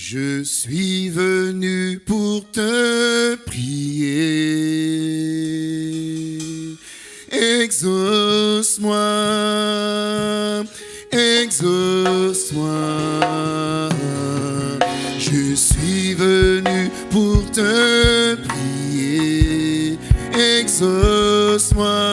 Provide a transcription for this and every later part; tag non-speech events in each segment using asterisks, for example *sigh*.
Je suis venu pour te prier. Exauce-moi, exauce-moi. Je suis venu pour te prier. Exauce-moi,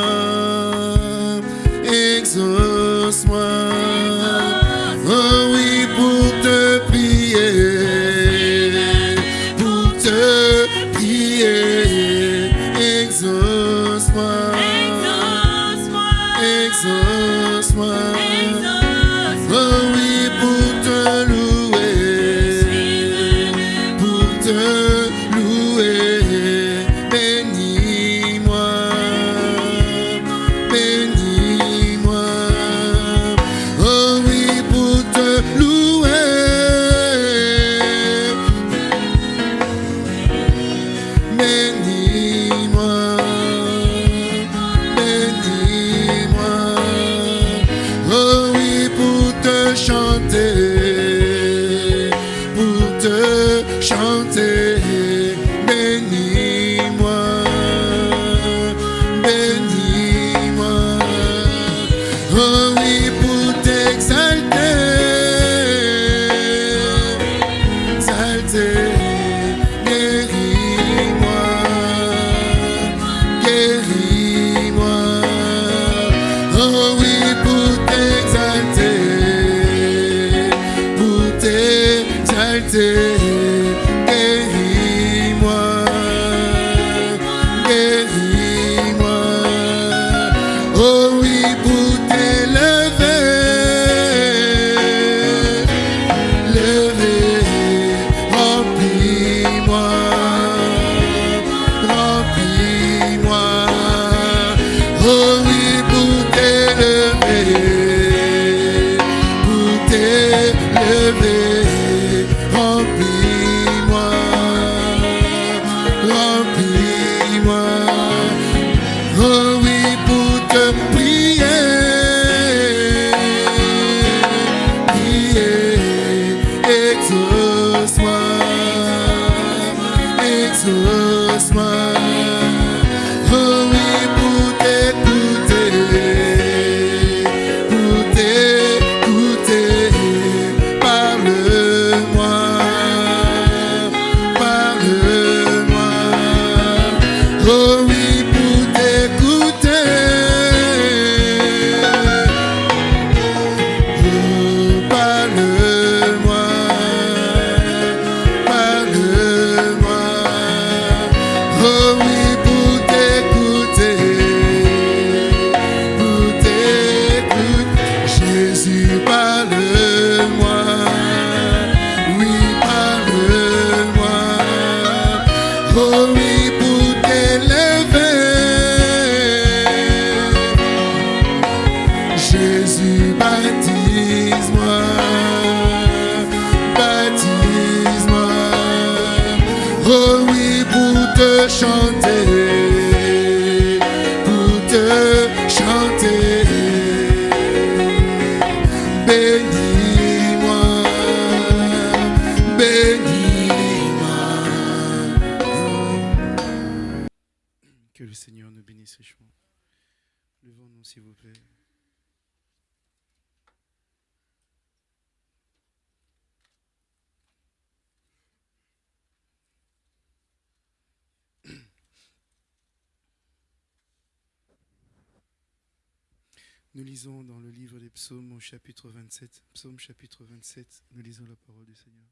lisons dans le livre des psaumes au chapitre 27. Psaume chapitre 27, nous lisons la parole du Seigneur.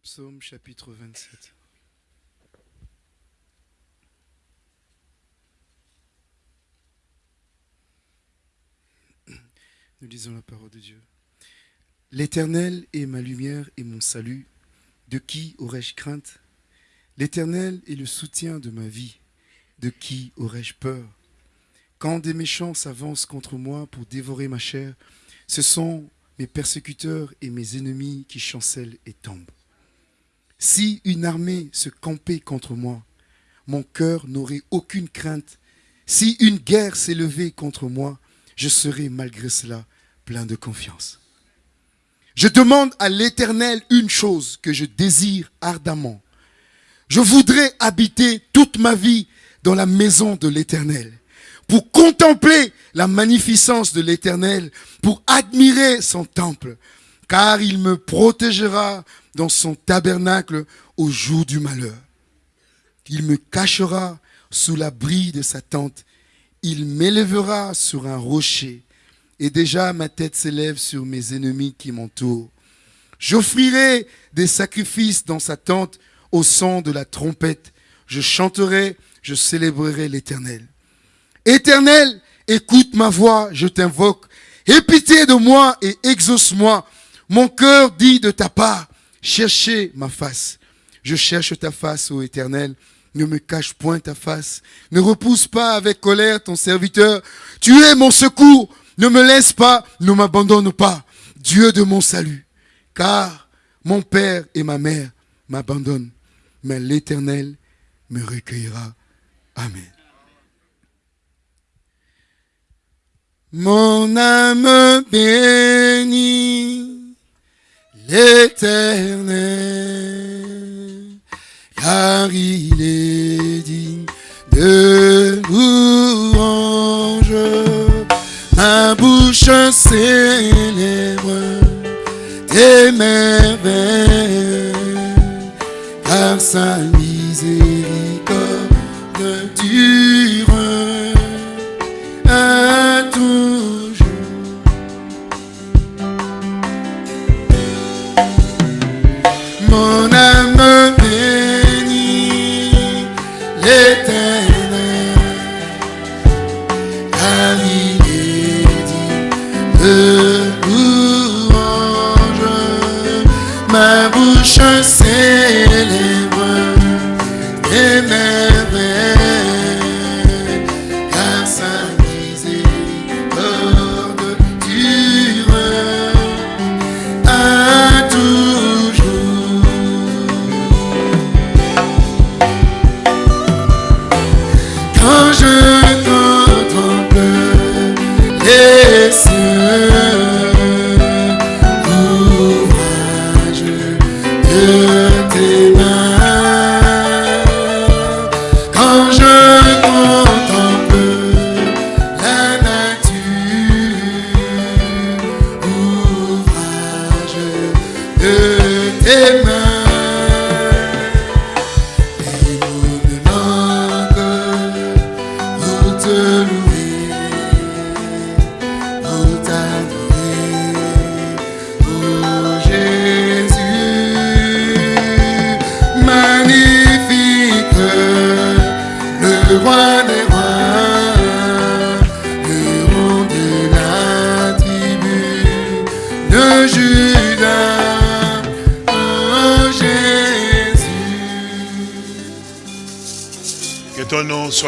Psaume chapitre 27. *clears throat* Nous lisons la parole de Dieu. L'Éternel est ma lumière et mon salut. De qui aurais-je crainte? L'Éternel est le soutien de ma vie. De qui aurais-je peur? Quand des méchants s'avancent contre moi pour dévorer ma chair, ce sont mes persécuteurs et mes ennemis qui chancellent et tombent. Si une armée se campait contre moi, mon cœur n'aurait aucune crainte. Si une guerre s'élevait contre moi, je serais malgré cela plein de confiance. Je demande à l'Éternel une chose que je désire ardemment. Je voudrais habiter toute ma vie dans la maison de l'Éternel pour contempler la magnificence de l'Éternel, pour admirer son temple, car il me protégera dans son tabernacle au jour du malheur. Il me cachera sous l'abri de sa tente, il m'élèvera sur un rocher, et déjà ma tête s'élève sur mes ennemis qui m'entourent. J'offrirai des sacrifices dans sa tente au son de la trompette. Je chanterai, je célébrerai l'Éternel. Éternel, écoute ma voix, je t'invoque. Aie pitié de moi et exauce-moi. Mon cœur dit de ta part, cherchez ma face. Je cherche ta face, ô Éternel. Ne me cache point ta face. Ne repousse pas avec colère ton serviteur. Tu es mon secours. Ne me laisse pas, ne m'abandonne pas. Dieu de mon salut. Car mon père et ma mère m'abandonnent. Mais l'Éternel me recueillera. Amen. Mon âme bénit l'éternel, car il est digne de louange. Ma bouche célèbre tes merveilles, car sa miséricorde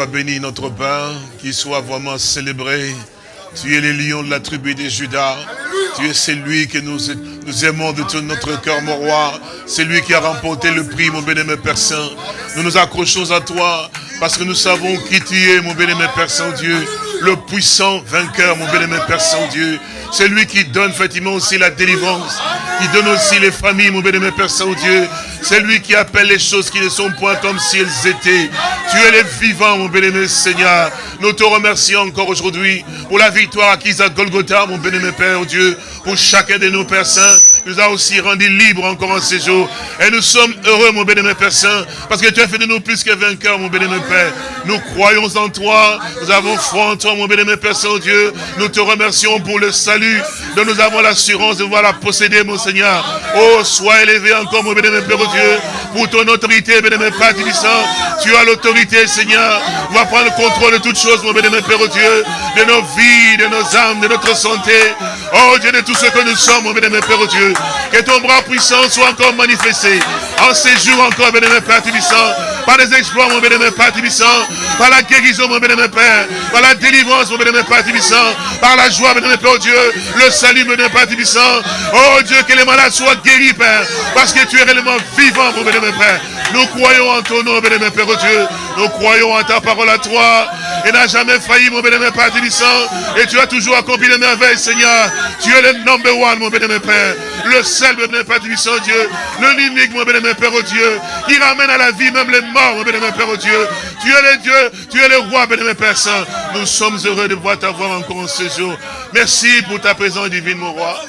béni, notre Père, qu'il soit vraiment célébré. Tu es le lion de la tribu de Judas. Tu es celui que nous, aimons de tout notre cœur, mon roi. C'est lui qui a remporté le prix, mon bien-aimé Père Saint. Nous nous accrochons à toi parce que nous savons qui tu es, mon bien-aimé Père Saint-Dieu. Le puissant vainqueur, mon bien-aimé Père Saint-Dieu. C'est lui qui donne effectivement aussi la délivrance. Qui donne aussi les familles, mon bien-aimé Père Saint-Dieu. C'est lui qui appelle les choses qui ne sont point comme si elles étaient. Tu es le vivant, mon bien-aimé Seigneur. Nous te remercions encore aujourd'hui pour la victoire acquise à Golgotha, mon bien-aimé Père Dieu, pour chacun de nos Pères Saints. nous a aussi rendus libres encore en ces jours. Et nous sommes heureux, mon bien-aimé Père Saint, parce que tu as fait de nous plus que vainqueurs, mon bien-aimé Père. Nous croyons en toi, nous avons foi en toi, mon bien-aimé Père Saint-Dieu. Nous te remercions pour le salut, nous avons l'assurance de voir la posséder, mon Seigneur. Oh, sois élevé encore, mon bien-aimé Père Dieu, pour ton autorité, bien-aimé Père Tibissant. Tu as l'autorité, Seigneur. Va prendre le contrôle de toutes choses, mon bien-aimé Père Dieu, de nos vies, de nos âmes, de notre santé. Oh Dieu, de tout ce que nous sommes, mon bien-aimé Père Dieu. Que ton bras puissant soit encore manifesté. En ces jours encore, bien-aimé Père Tibissant. Par les exploits, mon bien-aimé Père Tibissant. Par la guérison, mon bien-aimé Père. Par la délivrance, mon bien-aimé Père Tibissant. Par la joie, bien-aimé Père Dieu. Le salut, mon bien-aimé Père Tibissant. Oh Dieu, que les malades soient guéris, Père. Parce que tu es réellement vivant, mon bien-aimé Père. Nous croyons en ton nom, bien-aimé Père Dieu. Nous croyons en ta parole à toi. Et n'a jamais failli, mon bénémoine Père Et tu as toujours accompli les merveilles, Seigneur. Tu es le number one, mon bénémoine Père. Le seul, mon bénémoine Père Dieu. Le l'unique, mon bénémoine Père, au Dieu. Qui ramène à la vie même les morts, mon bénémoine Père, au Dieu. Tu es le Dieu, tu es le roi, bénémoine Père Saint. Nous sommes heureux de voir t'avoir encore en ce jour. Merci pour ta présence divine, mon roi.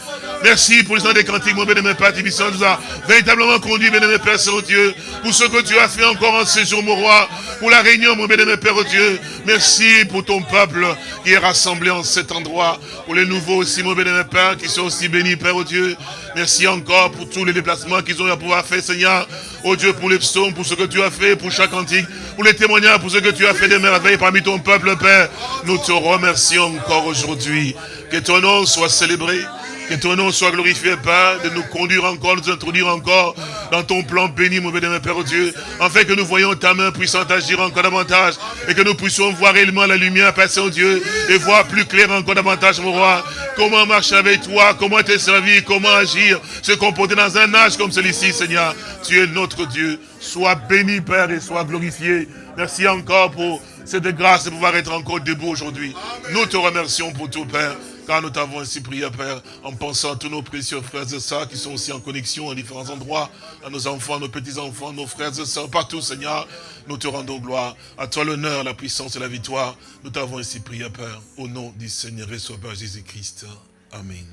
Merci pour les gens des cantiques, mon bénémoine Père Tibissant, nous a véritablement conduit, bénémoine Père Saint-Dieu, pour ce que tu as fait encore en ce jour, mon roi, pour la réunion, mon bénémoine Père Dieu. Merci pour ton peuple qui est rassemblé en cet endroit, pour les nouveaux aussi, mon bénémoine Père, qui sont aussi bénis, Père Dieu. Merci encore pour tous les déplacements qu'ils ont à pouvoir faire, Seigneur. Oh Dieu, pour les psaumes, pour ce que tu as fait, pour chaque cantique, pour les témoignages, pour ce que tu as fait des merveilles parmi ton peuple, Père. Nous te remercions encore aujourd'hui. Que ton nom soit célébré. Que ton nom soit glorifié, Père, de nous conduire encore, de nous introduire encore dans ton plan béni, mon bénémoine Père Dieu, afin que nous voyons ta main puissante agir encore davantage et que nous puissions voir réellement la lumière, Père Saint-Dieu, et voir plus clair encore davantage, mon roi, comment marcher avec toi, comment te servir, comment agir, se comporter dans un âge comme celui-ci, Seigneur. Tu es notre Dieu. Sois béni, Père, et sois glorifié. Merci encore pour cette grâce de pouvoir être encore debout aujourd'hui. Nous te remercions pour tout, Père. Car nous t'avons ainsi prié, Père, en pensant à tous nos précieux frères et sœurs qui sont aussi en connexion à différents endroits, à nos enfants, nos petits-enfants, nos frères et sœurs, partout, Seigneur. Nous te rendons gloire. À toi l'honneur, la puissance et la victoire. Nous t'avons ainsi prié, Père, au nom du Seigneur et Sauveur Jésus-Christ. Amen.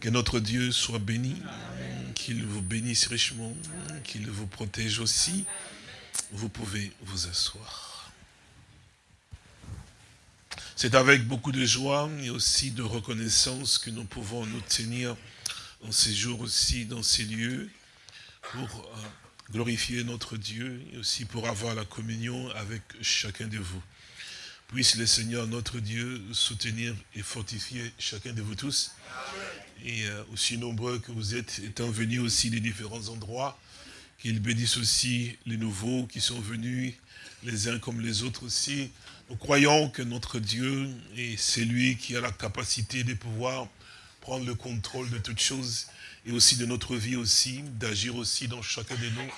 Que notre Dieu soit béni, qu'il vous bénisse richement, qu'il vous protège aussi. Vous pouvez vous asseoir. C'est avec beaucoup de joie et aussi de reconnaissance que nous pouvons nous tenir en ces jours aussi, dans ces lieux, pour euh, glorifier notre Dieu et aussi pour avoir la communion avec chacun de vous. Puisse le Seigneur, notre Dieu, soutenir et fortifier chacun de vous tous. Et euh, aussi nombreux que vous êtes, étant venus aussi des différents endroits, qu'il bénisse aussi les nouveaux qui sont venus, les uns comme les autres aussi, nous croyons que notre Dieu est celui qui a la capacité de pouvoir prendre le contrôle de toutes choses et aussi de notre vie aussi, d'agir aussi dans chacun de nous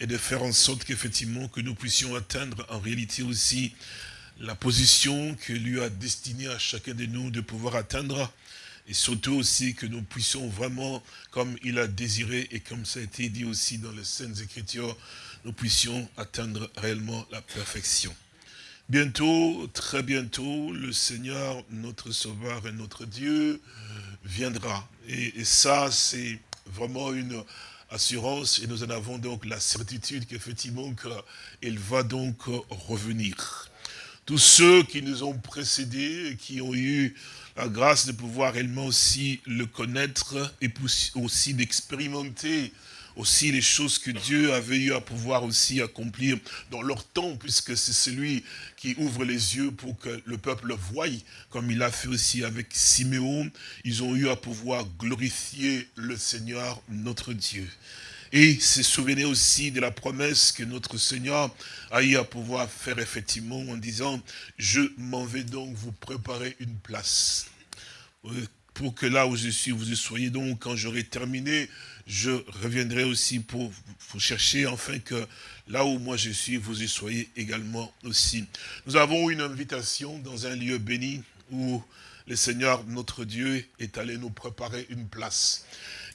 et de faire en sorte qu'effectivement que nous puissions atteindre en réalité aussi la position que lui a destinée à chacun de nous de pouvoir atteindre et surtout aussi que nous puissions vraiment, comme il a désiré et comme ça a été dit aussi dans les Saintes Écritures, nous puissions atteindre réellement la perfection. Bientôt, très bientôt, le Seigneur, notre Sauveur et notre Dieu, viendra. Et, ça, c'est vraiment une assurance et nous en avons donc la certitude qu'effectivement, qu'il va donc revenir. Tous ceux qui nous ont précédés, qui ont eu la grâce de pouvoir réellement aussi le connaître et aussi d'expérimenter aussi les choses que Dieu avait eu à pouvoir aussi accomplir dans leur temps, puisque c'est celui qui ouvre les yeux pour que le peuple le voie, comme il a fait aussi avec Siméon. Ils ont eu à pouvoir glorifier le Seigneur, notre Dieu. Et se souvenez aussi de la promesse que notre Seigneur a eu à pouvoir faire effectivement en disant, je m'en vais donc vous préparer une place. Euh, pour que là où je suis, vous y soyez donc, quand j'aurai terminé je reviendrai aussi pour vous chercher, afin que là où moi je suis, vous y soyez également aussi. Nous avons une invitation dans un lieu béni où le Seigneur, notre Dieu, est allé nous préparer une place.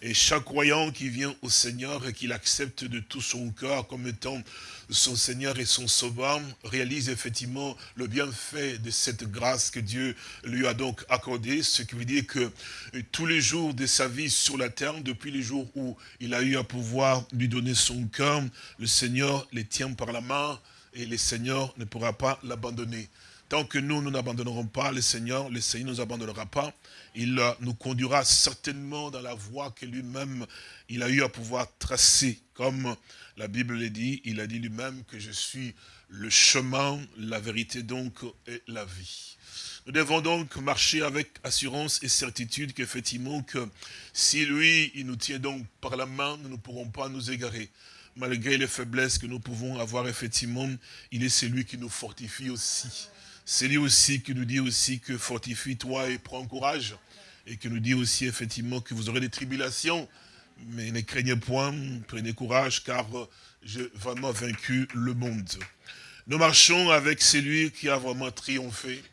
Et chaque croyant qui vient au Seigneur et qui l'accepte de tout son cœur comme étant son Seigneur et son Sauveur, réalise effectivement le bienfait de cette grâce que Dieu lui a donc accordée, ce qui veut dire que tous les jours de sa vie sur la terre, depuis les jours où il a eu à pouvoir lui donner son cœur, le Seigneur les tient par la main et le Seigneur ne pourra pas l'abandonner. Tant que nous, nous n'abandonnerons pas le Seigneur, le Seigneur ne nous abandonnera pas. Il euh, nous conduira certainement dans la voie que lui-même, il a eu à pouvoir tracer. Comme la Bible le dit, il a dit lui-même que je suis le chemin, la vérité donc et la vie. Nous devons donc marcher avec assurance et certitude qu'effectivement, que si lui, il nous tient donc par la main, nous ne pourrons pas nous égarer. Malgré les faiblesses que nous pouvons avoir, effectivement, il est celui qui nous fortifie aussi. C'est lui aussi qui nous dit aussi que fortifie-toi et prends courage. Et qui nous dit aussi effectivement que vous aurez des tribulations. Mais ne craignez point, prenez courage car j'ai vraiment vaincu le monde. Nous marchons avec celui qui a vraiment triomphé.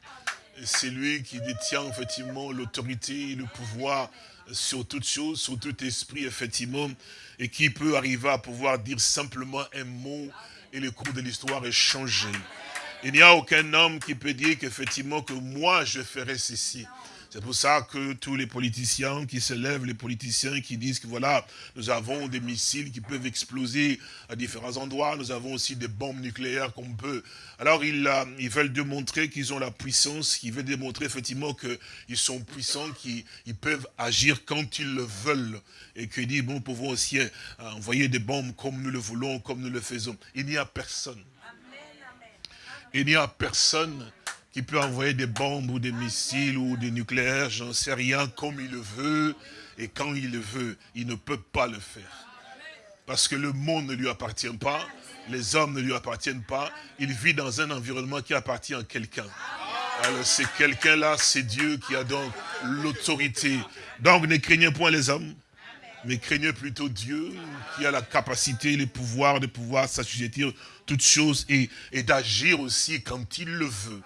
C'est lui qui détient effectivement l'autorité, le pouvoir sur toute chose, sur tout esprit, effectivement, et qui peut arriver à pouvoir dire simplement un mot et le cours de l'histoire est changé. Il n'y a aucun homme qui peut dire qu'effectivement que moi je ferai ceci. C'est pour ça que tous les politiciens qui se lèvent, les politiciens qui disent que voilà, nous avons des missiles qui peuvent exploser à différents endroits, nous avons aussi des bombes nucléaires qu'on peut. Alors ils, euh, veulent démontrer qu'ils ont la puissance, ils veulent démontrer effectivement qu'ils sont puissants, qu'ils peuvent agir quand ils le veulent. Et qu'ils disent, bon, nous pouvons aussi euh, envoyer des bombes comme nous le voulons, comme nous le faisons. Il n'y a personne. Il n'y a personne qui peut envoyer des bombes ou des missiles ou des nucléaires, j'en sais rien, comme il le veut et quand il le veut. Il ne peut pas le faire. Parce que le monde ne lui appartient pas, les hommes ne lui appartiennent pas, il vit dans un environnement qui appartient à quelqu'un. Alors c'est quelqu'un-là, c'est Dieu qui a donc l'autorité. Donc ne craignez point les hommes, mais craignez plutôt Dieu qui a la capacité, le pouvoir de pouvoir s'assujettir toutes choses et, d'agir aussi quand il le veut.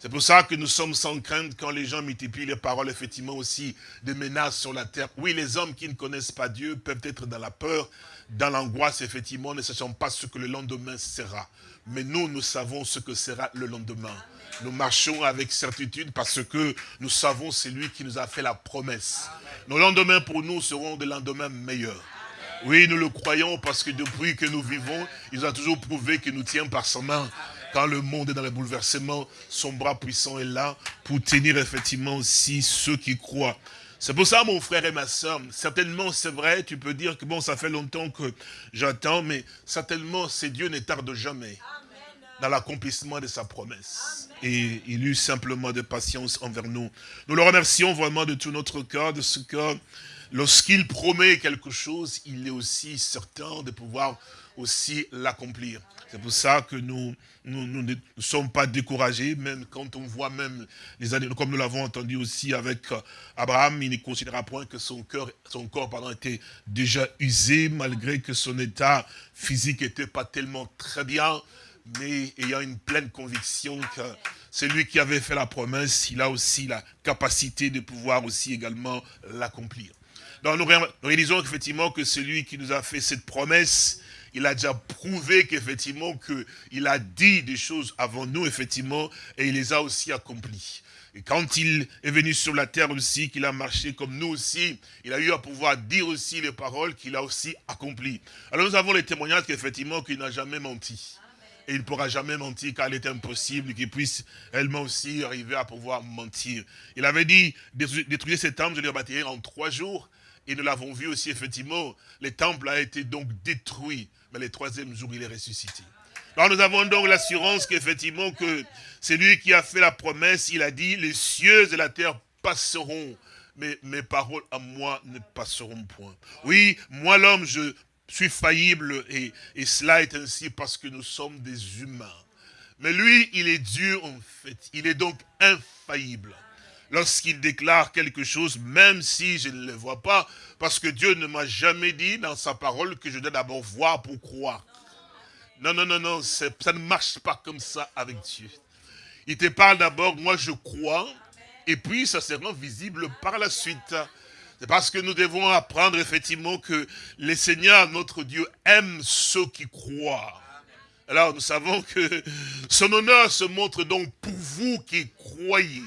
C'est pour ça que nous sommes sans crainte quand les gens multiplient les paroles, effectivement aussi, de menaces sur la terre. Oui, les hommes qui ne connaissent pas Dieu peuvent être dans la peur, dans l'angoisse, effectivement, ne sachant pas ce que le lendemain sera. Mais nous, nous savons ce que sera le lendemain. Nous marchons avec certitude parce que nous savons c'est lui qui nous a fait la promesse. Nos lendemains pour nous seront des lendemains meilleurs. Oui, nous le croyons parce que depuis que nous vivons, il a toujours prouvé qu'il nous tient par sa main. Quand le monde est dans le bouleversement, son bras puissant est là pour tenir effectivement aussi ceux qui croient. C'est pour ça, mon frère et ma soeur, certainement c'est vrai, tu peux dire que bon, ça fait longtemps que j'attends, mais certainement, c'est Dieu ne tarde jamais dans l'accomplissement de sa promesse. Et il eut simplement de patience envers nous. Nous le remercions vraiment de tout notre cœur, de ce que lorsqu'il promet quelque chose, il est aussi certain de pouvoir aussi l'accomplir. C'est pour ça que nous, ne sommes pas découragés, même quand on voit même les années, comme nous l'avons entendu aussi avec euh, Abraham, il ne considéra point que son, cœur, son corps était déjà usé, malgré que son état physique n'était pas tellement très bien, mais ayant une pleine conviction que c'est lui qui avait fait la promesse, il a aussi la capacité de pouvoir aussi également l'accomplir. Donc nous réalisons effectivement que celui qui nous a fait cette promesse, il a déjà prouvé qu'effectivement, qu'il a dit des choses avant nous, effectivement, et il les a aussi accomplies. Et quand il est venu sur la terre aussi, qu'il a marché comme nous aussi, il a eu à pouvoir dire aussi les paroles qu'il a aussi accomplies. Alors nous avons les témoignages qu'effectivement, qu'il n'a jamais menti. Et il ne pourra jamais mentir car il est impossible qu'il puisse elle aussi arriver à pouvoir mentir. Il avait dit, détruire cet temple, je le bâtirai en trois jours. Et nous l'avons vu aussi, effectivement, le temple a été donc détruit mais le troisième jour, il est ressuscité. Alors nous avons donc l'assurance qu'effectivement, que c'est lui qui a fait la promesse, il a dit, les cieux et la terre passeront, mais mes paroles à moi ne passeront point. Oui, moi l'homme, je suis faillible, et, et cela est ainsi parce que nous sommes des humains. Mais lui, il est Dieu en fait, il est donc infaillible lorsqu'il déclare quelque chose, même si je ne le vois pas, parce que Dieu ne m'a jamais dit dans sa parole que je dois d'abord voir pour croire. Non, non, non, non, ça ne marche pas comme ça avec Dieu. Il te parle d'abord, moi je crois, et puis ça sera visible par la suite. C'est parce que nous devons apprendre effectivement que le Seigneur, notre Dieu, aime ceux qui croient. Alors nous savons que son honneur se montre donc pour vous qui croyez.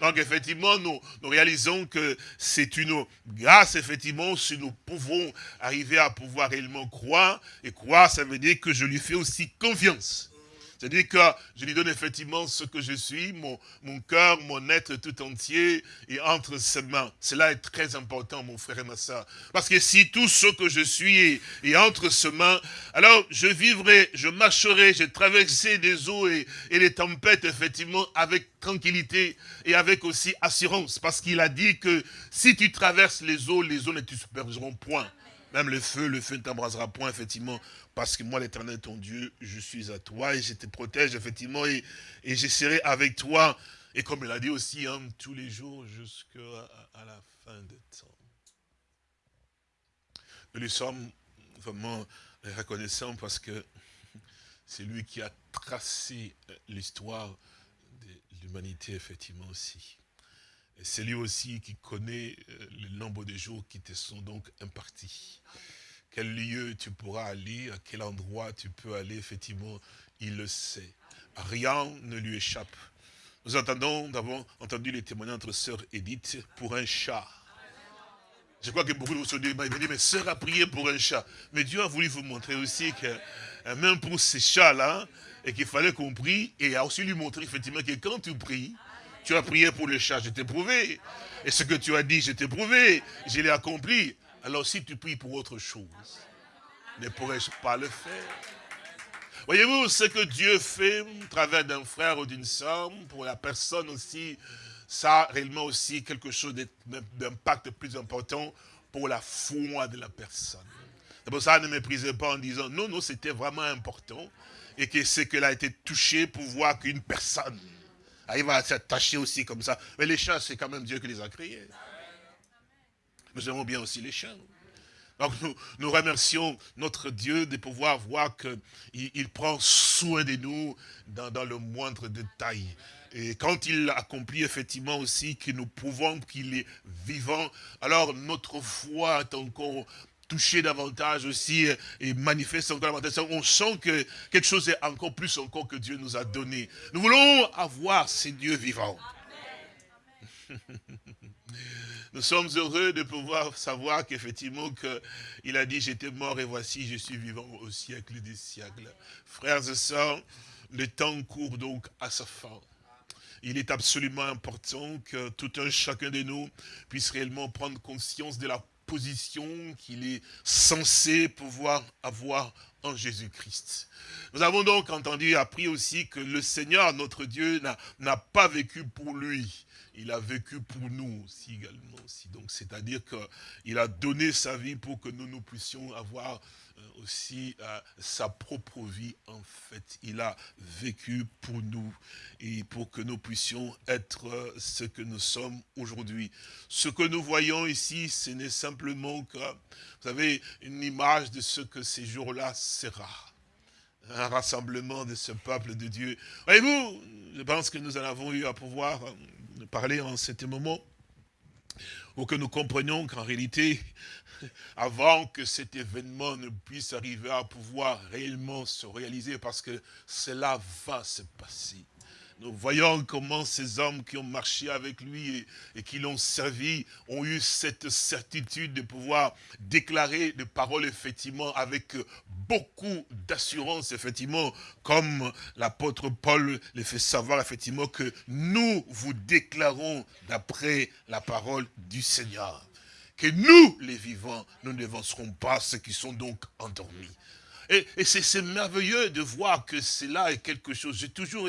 Donc effectivement, nous, réalisons que c'est une grâce, effectivement, si nous pouvons arriver à pouvoir réellement croire. Et croire, ça veut dire que je lui fais aussi confiance. C'est-à-dire que je lui donne effectivement ce que je suis, mon, cœur, mon être tout entier, et entre ses mains. Cela est très important, mon frère et. Parce que si tout ce que je suis est, entre ses mains, alors je vivrai, je marcherai, je traverserai des eaux et, et les tempêtes, effectivement, avec tranquillité et avec aussi assurance. Parce qu'il a dit que si tu traverses les eaux, les eaux ne te submergeront point. Même le feu, le feu ne t'embrasera point, effectivement, parce que moi, l'éternel, ton Dieu, je suis à toi et je te protège, effectivement, et, et je serai avec toi. Et comme il a dit aussi, hein, tous les jours jusqu'à la fin des temps. Nous lui sommes vraiment reconnaissants parce que C'est lui qui a tracé l'histoire de l'humanité, effectivement, aussi. C'est lui aussi qui connaît euh, le nombre de jours qui te sont donc impartis. Quel lieu tu pourras aller, à quel endroit tu peux aller, effectivement, il le sait. Rien ne lui échappe. Nous avons entendu les témoignages entre sœur Edith pour un chat. Je crois que beaucoup de vous se disent, mais sœur a prié pour un chat. Mais Dieu a voulu vous montrer aussi que euh, même pour ces chats-là, et qu'il fallait qu'on prie, et a aussi lui montrer effectivement que quand tu pries, tu as prié pour le chat, je t'ai prouvé. Et ce que tu as dit, je t'ai prouvé, je l'ai accompli. Alors si tu pries pour autre chose, ne pourrais-je pas le faire? Voyez-vous, ce que Dieu fait au travers d'un frère ou d'une soeur, pour la personne aussi, ça a réellement aussi quelque chose d'impact plus important pour la foi de la personne. C'est pour ça, ne méprisez pas en disant, non, non, c'était vraiment important, et que c'est qu'elle a été touchée pour voir qu'une personne arrive à s'attacher aussi comme ça. Mais les chats, c'est quand même Dieu qui les a créés. Nous aimons bien aussi les chats. Donc nous, remercions notre Dieu de pouvoir voir qu'il il prend soin de nous dans, dans, le moindre détail. Et quand il accomplit effectivement aussi que nous prouvons qu'il est vivant, alors notre foi est encore touchée davantage aussi et manifeste encore davantage. On sent que quelque chose est encore plus encore que Dieu nous a donné. Nous voulons avoir ces dieux vivants. *laughs* Nous sommes heureux de pouvoir savoir qu'effectivement il a dit j'étais mort et voici je suis vivant au siècle des siècles. Frères et sœurs, le temps court donc à sa fin. Il est absolument important que tout un chacun de nous puisse réellement prendre conscience de la position qu'il est censé pouvoir avoir en Jésus-Christ. Nous avons donc entendu, appris aussi que le Seigneur, notre Dieu, n'a pas vécu pour lui il a vécu pour nous aussi également. C'est-à-dire qu'il a donné sa vie pour que nous, nous puissions avoir aussi euh, sa propre vie en fait. Il a vécu pour nous et pour que nous puissions être euh, ce que nous sommes aujourd'hui. Ce que nous voyons ici, ce n'est simplement que, vous savez, une image de ce que ces jours-là sera un rassemblement de ce peuple de Dieu. Voyez-vous, je pense que nous en avons eu à pouvoir parler en ce moment, pour que nous comprenions qu'en réalité, *laughs* avant que cet événement ne puisse arriver à pouvoir réellement se réaliser, parce que cela va se passer. Nous voyons comment ces hommes qui ont marché avec lui et, qui l'ont servi ont eu cette certitude de pouvoir déclarer des paroles effectivement avec beaucoup d'assurance effectivement comme l'apôtre Paul les fait savoir effectivement que nous vous déclarons d'après la parole du Seigneur que nous les vivants nous ne n'avancerons pas ceux qui sont donc endormis. Et, c'est merveilleux de voir que cela est quelque chose. J'ai toujours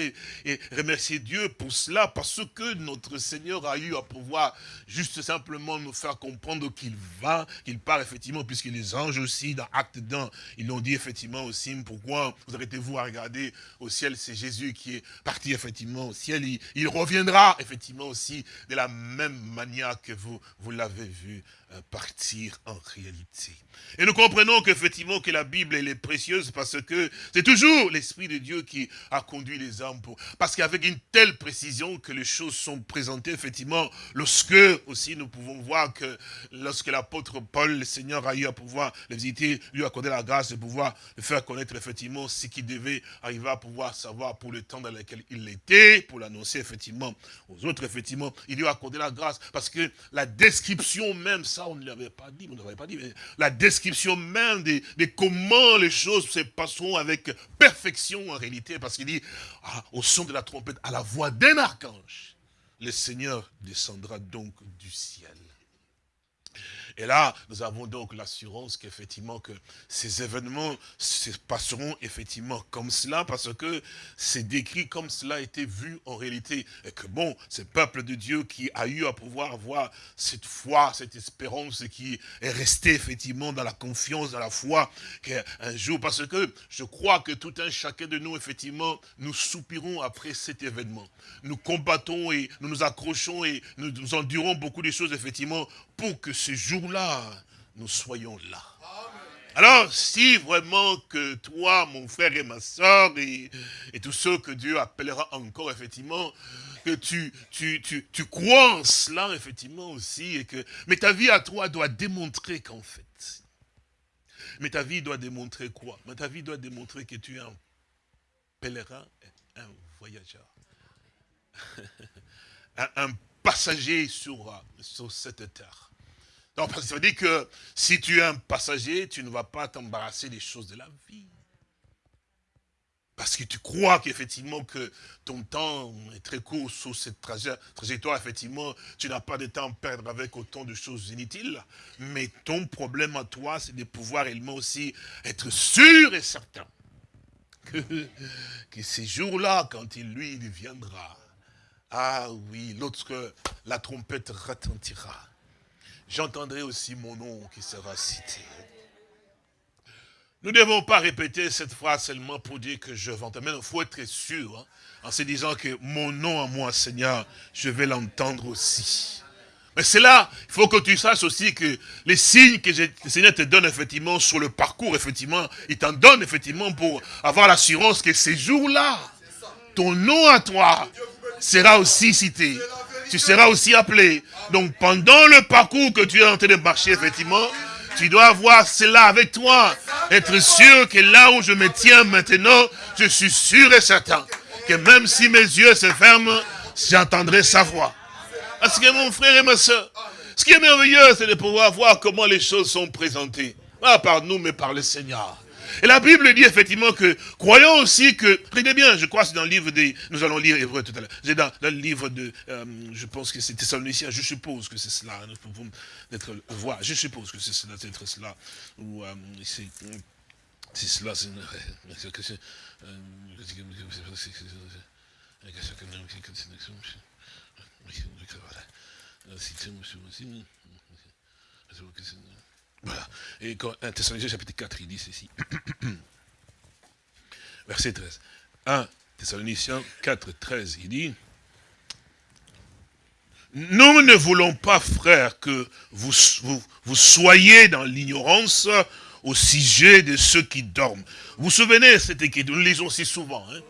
remercié Dieu pour cela, parce que notre Seigneur a eu à pouvoir juste simplement nous faire comprendre qu'il va, qu'il part effectivement, puisque les anges aussi, dans Acte 1, ils l'ont dit effectivement aussi, pourquoi vous arrêtez-vous à regarder au ciel, c'est Jésus qui est parti effectivement au ciel, il, reviendra effectivement aussi de la même manière que vous, vous l'avez vu partir en réalité. Et nous comprenons qu'effectivement que la Bible elle est précieuse parce que c'est toujours l'Esprit de Dieu qui a conduit les hommes. Parce qu'avec une telle précision que les choses sont présentées effectivement, lorsque aussi nous pouvons voir que lorsque l'apôtre Paul, le Seigneur a eu à pouvoir les visiter, lui accorder la grâce de pouvoir le faire connaître effectivement ce qui devait arriver à pouvoir savoir pour le temps dans lequel il était, pour l'annoncer effectivement aux autres effectivement, il lui a accordé la grâce parce que la description même ça, on ne l'avait pas dit, on ne l'avait pas dit, mais la description même de, comment les choses se passeront avec perfection en réalité, parce qu'il dit, ah, au son de la trompette, à la voix d'un archange, le Seigneur descendra donc du ciel. Et là, nous avons donc l'assurance qu'effectivement que ces événements se passeront effectivement comme cela, parce que c'est décrit comme cela a été vu en réalité. Et que bon, ce peuple de Dieu qui a eu à pouvoir avoir cette foi, cette espérance, qui est resté effectivement dans la confiance, dans la foi, qu'un jour, parce que je crois que tout un chacun de nous, effectivement, nous soupirons après cet événement. Nous combattons et nous nous accrochons et nous endurons beaucoup de choses, effectivement, pour que ce jour-là, nous soyons là. Alors, si vraiment que toi, mon frère et ma soeur, et, tous ceux que Dieu appellera encore, effectivement, que tu, tu, tu, tu crois en cela, effectivement, aussi, et que, mais ta vie à toi doit démontrer qu'en fait, mais ta vie doit démontrer quoi? Mais ta vie doit démontrer que tu es un pèlerin, un voyageur. *laughs* un, passager sur, sur cette terre. Donc, ça veut dire que si tu es un passager, tu ne vas pas t'embarrasser des choses de la vie. Parce que tu crois qu'effectivement que ton temps est très court sur cette trajectoire, effectivement, tu n'as pas de temps à perdre avec autant de choses inutiles. Mais ton problème à toi, c'est de pouvoir réellement aussi être sûr et certain que, que ces jours-là, quand il lui viendra, ah oui, lorsque la trompette retentira, j'entendrai aussi mon nom qui sera cité. Nous ne devons pas répéter cette phrase seulement pour dire que je vante. Mais il faut être sûr, hein, en se disant que mon nom à moi, Seigneur, je vais l'entendre aussi. Mais c'est là, il faut que tu saches aussi que les signes que le Seigneur te donne effectivement sur le parcours, effectivement, il t'en donne effectivement pour avoir l'assurance que ces jours-là, ton nom à toi sera aussi cité. Tu seras aussi appelé. Donc pendant le parcours que tu es en train de marcher, effectivement, tu dois avoir cela avec toi. Être sûr que là où je me tiens maintenant, je suis sûr et certain que même si mes yeux se ferment, j'entendrai sa voix. Parce que mon frère et ma soeur, ce qui est merveilleux, c'est de pouvoir voir comment les choses sont présentées. Pas par nous, mais par le Seigneur. Et la Bible dit effectivement que, croyons aussi que, regardez bien, je crois que c'est dans le livre des, nous allons lire Hébreu tout à l'heure, c'est dans, le livre de, euh, je pense que c'est Thessaloniciens, je suppose que c'est cela, hein, pour d'être voir, je suppose que c'est cela, c'est cela, ou euh, c'est cela, c'est, voilà. Et quand 1 Thessaloniciens chapitre 4, il dit ceci. *clears throat* Verset 13. 1 Thessaloniciens 4, 13, il dit, nous ne voulons pas, frères, que vous, vous, soyez dans l'ignorance au sujet de ceux qui dorment. Vous vous souvenez, cette écriture, nous lisons si souvent. Hein?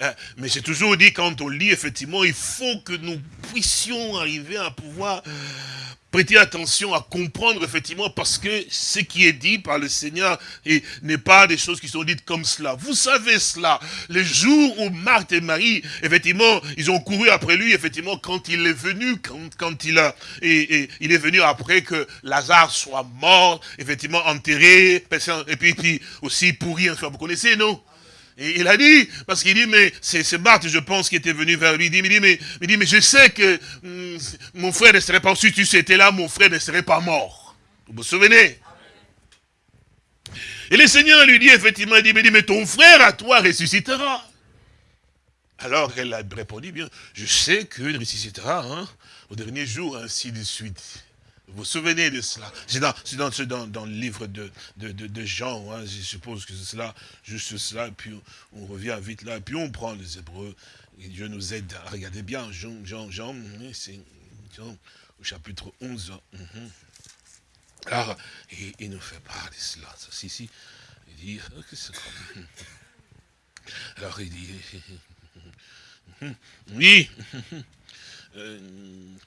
hein? Mais j'ai toujours dit, quand on lit, effectivement, il faut que nous puissions arriver à pouvoir prêter attention à comprendre effectivement parce que ce qui est dit par le Seigneur n'est pas des choses qui sont dites comme cela. Vous savez cela. Le jour où Marthe et Marie, effectivement, ils ont couru après lui, effectivement, quand il est venu, quand, quand il a, et, il est venu après que Lazare soit mort, effectivement, enterré, et puis, puis aussi pourri, vous connaissez, non? Et il a dit, parce qu'il dit, mais c'est Marthe, je pense, qui était venu vers lui. Il dit, mais, mais, il dit, mais je sais que hum, mon frère ne serait pas, si tu étais là, mon frère ne serait pas mort. Vous vous souvenez? Et le Seigneur lui dit, effectivement, il dit, mais, mais ton frère à toi ressuscitera. Alors elle a répondu, bien, je sais qu'il ressuscitera hein, au dernier jour, ainsi de suite. Vous vous souvenez de cela? C'est dans, dans, dans, le livre de, de, de, Jean, hein, je suppose que c'est cela, juste cela, puis on, revient vite là, puis on prend les Hébreux, et Dieu nous aide à regarder bien, Jean, Jean, Jean, au chapitre 11. Mhm. Alors, il, nous fait part de cela, si, si, il dit, oh, alors il dit, *laughs* oui, *laughs*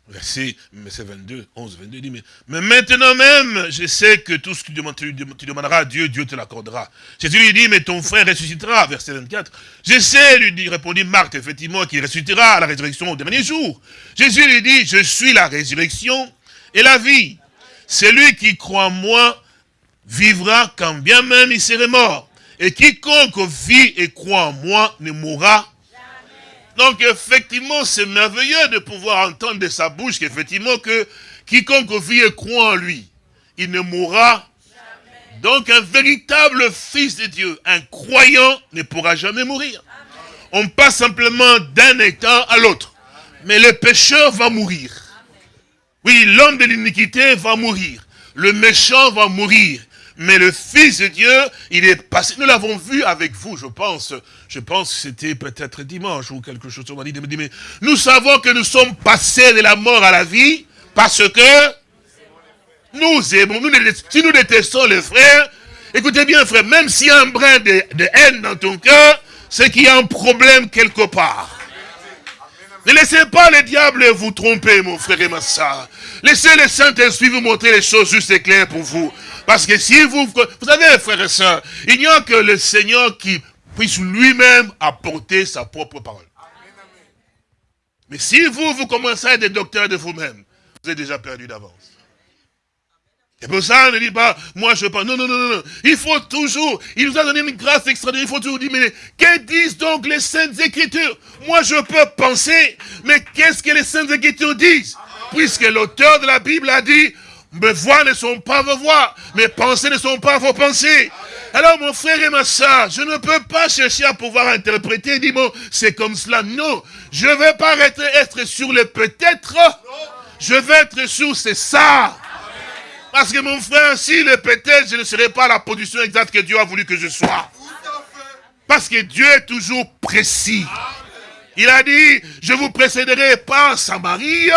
verset, 22, 11, 22, dit, mais, mais, maintenant même, je sais que tout ce que tu, demanderas à Dieu, Dieu te l'accordera. Jésus lui dit, mais ton frère ressuscitera, verset 24. Je sais, lui dit, répondit Marc, effectivement, qu'il ressuscitera à la résurrection au dernier jour. Jésus lui dit, je suis la résurrection et la vie. Celui qui croit en moi vivra quand bien même il serait mort. Et quiconque vit et croit en moi ne mourra donc effectivement, c'est merveilleux de pouvoir entendre de sa bouche qu'effectivement que quiconque vit et croit en lui, il ne mourra. Donc un véritable fils de Dieu, un croyant ne pourra jamais mourir. On passe simplement d'un état à l'autre. Mais le pécheur va mourir. Oui, l'homme de l'iniquité va mourir. Le méchant va mourir. Mais le Fils de Dieu, il est passé, nous l'avons vu avec vous, je pense, je pense que c'était peut-être dimanche ou quelque chose, on m'a dit, mais nous savons que nous sommes passés de la mort à la vie, parce que nous aimons, si nous détestons les frères, Écoutez bien, frère, même s'il y a un brin de, de haine dans ton cœur, c'est qu'il y a un problème quelque part. Ne laissez pas le diable vous tromper, mon frère et ma soeur. Laissez le Saint-Esprit vous montrer les choses justes et claires pour vous. Parce que si vous... Vous savez, frère et soeur, il n'y a que le Seigneur qui puisse lui-même apporter sa propre parole. Mais si vous, vous commencez à être docteur de vous-même, vous êtes déjà perdu d'avance. C'est pour ça, on ne dit pas, moi je pas. Non, non, non, non. Il faut toujours, il nous a donné une grâce extraordinaire. Il faut toujours dire, mais que disent donc les Saintes Écritures? Moi je peux penser, mais qu'est-ce que les Saintes Écritures disent? Puisque l'auteur de la Bible a dit, mes voix ne sont pas vos voix, mes pensées ne sont pas vos pensées. Alors mon frère et ma soeur, je ne peux pas chercher à pouvoir interpréter dire, bon, c'est comme cela. Non, je ne vais pas être, sur le peut-être, je vais être sur c'est ça. Parce que mon frère, si le peut-être, je ne serai pas la position exacte que Dieu a voulu que je sois. Parce que Dieu est toujours précis. Il a dit, je vous précéderai pas en Samarie,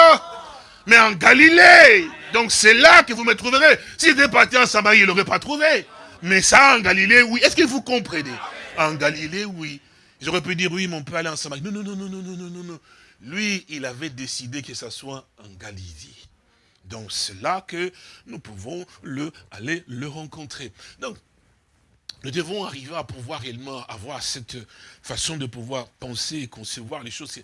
mais en Galilée. Donc c'est là que vous me trouverez. S'il était parti en Samarie, il n'aurait pas trouvé. Mais ça, en Galilée, oui. Est-ce que vous comprenez? En Galilée, oui. J'aurais pu dire, oui, mon père aller en Samarie. Non, non, non, non, non, non, non, non. Lui, il avait décidé que ça soit en Galilée. Donc c'est là que nous pouvons le, aller le rencontrer. Donc, nous devons arriver à pouvoir réellement avoir cette façon de pouvoir penser et concevoir les choses,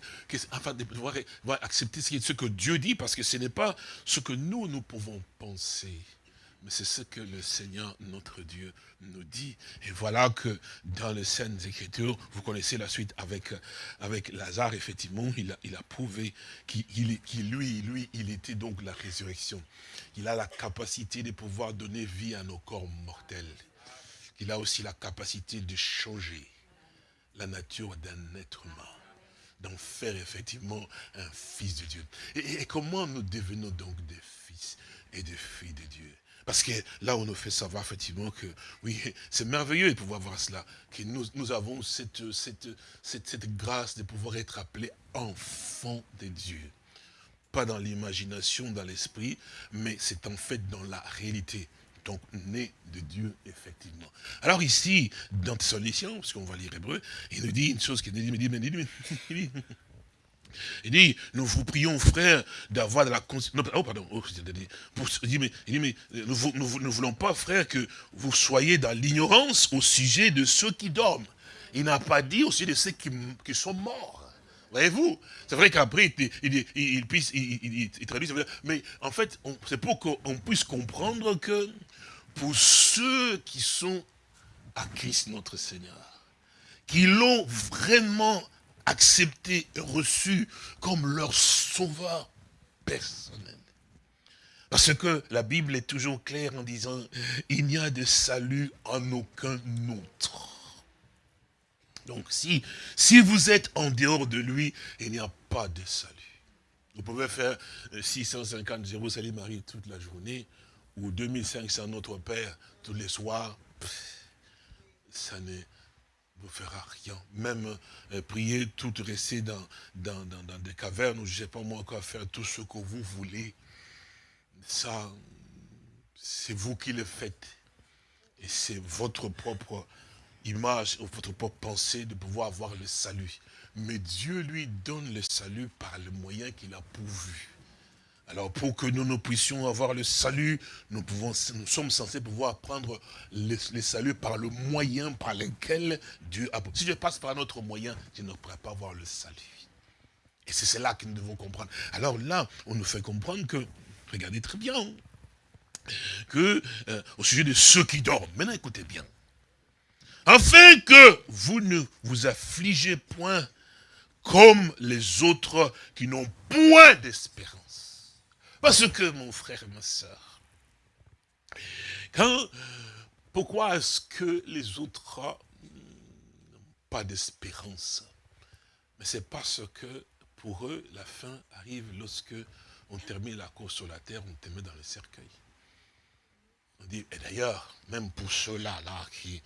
afin de pouvoir, accepter ce que Dieu dit, parce que ce n'est pas ce que nous, nous pouvons penser mais c'est ce que le Seigneur, notre Dieu, nous dit. Et voilà que dans les scènes Écritures, vous connaissez la suite avec, Lazare, effectivement, il a, il a prouvé qu'il lui, lui, il était donc la résurrection. Il a la capacité de pouvoir donner vie à nos corps mortels. Il a aussi la capacité de changer la nature d'un être humain d'en faire effectivement un fils de Dieu. et, comment nous devenons donc des fils et des filles de Dieu? Parce que là, on nous fait savoir effectivement que, oui, c'est merveilleux de pouvoir voir cela, que nous, avons cette, grâce de pouvoir être appelés enfants de Dieu. Pas dans l'imagination, dans l'esprit, mais c'est en fait dans la réalité. Donc, né de Dieu, effectivement. Alors ici, dans Thessaloniciens, parce qu'on va lire hébreu, il nous dit une chose qui dit, dit, dit, dit il dit, nous vous prions, frère, d'avoir de la conscience. Oh, pardon. Oh, il dit, mais, mais nous ne voulons pas, frère, que vous soyez dans l'ignorance au sujet de ceux qui dorment. Il n'a pas dit au sujet de ceux qui, sont morts. Voyez-vous? C'est vrai qu'après, il, il, il, il, il, traduit, mais en fait, c'est pour qu'on puisse comprendre que pour ceux qui sont à Christ notre Seigneur, qui l'ont vraiment accepté et reçu comme leur sauveur personnel. Parce que la Bible est toujours claire en disant, il n'y a de salut en aucun autre. Donc si, vous êtes en dehors de lui, il n'y a pas de salut. Vous pouvez faire 650 Jérusalem Marie toute la journée, ou 2500 Notre Père tous les soirs. Ça n'est vous fera rien. Même euh, prier, tout rester dans, dans, des cavernes, je ne sais pas moi quoi faire, tout ce que vous voulez. Ça, c'est vous qui le faites. Et c'est votre propre image, votre propre pensée de pouvoir avoir le salut. Mais Dieu lui donne le salut par le moyen qu'il a pourvu. Alors pour que nous, nous puissions avoir le salut, nous, sommes censés pouvoir prendre le, salut par le moyen par lequel Dieu a... Si je passe par un autre moyen, je ne pourrai pas avoir le salut. Et c'est cela que nous devons comprendre. Alors là, on nous fait comprendre que, regardez très bien, que euh, au sujet de ceux qui dorment, maintenant écoutez bien, afin que vous ne vous affligez point comme les autres qui n'ont point d'espérance. Parce que, mon frère et ma soeur, quand, pourquoi est-ce que les autres n'ont pas d'espérance? Mais c'est parce que, pour eux, la fin arrive lorsque on termine la course sur la terre, on te met dans le cercueil. On dit, et d'ailleurs, même pour ceux-là là, qui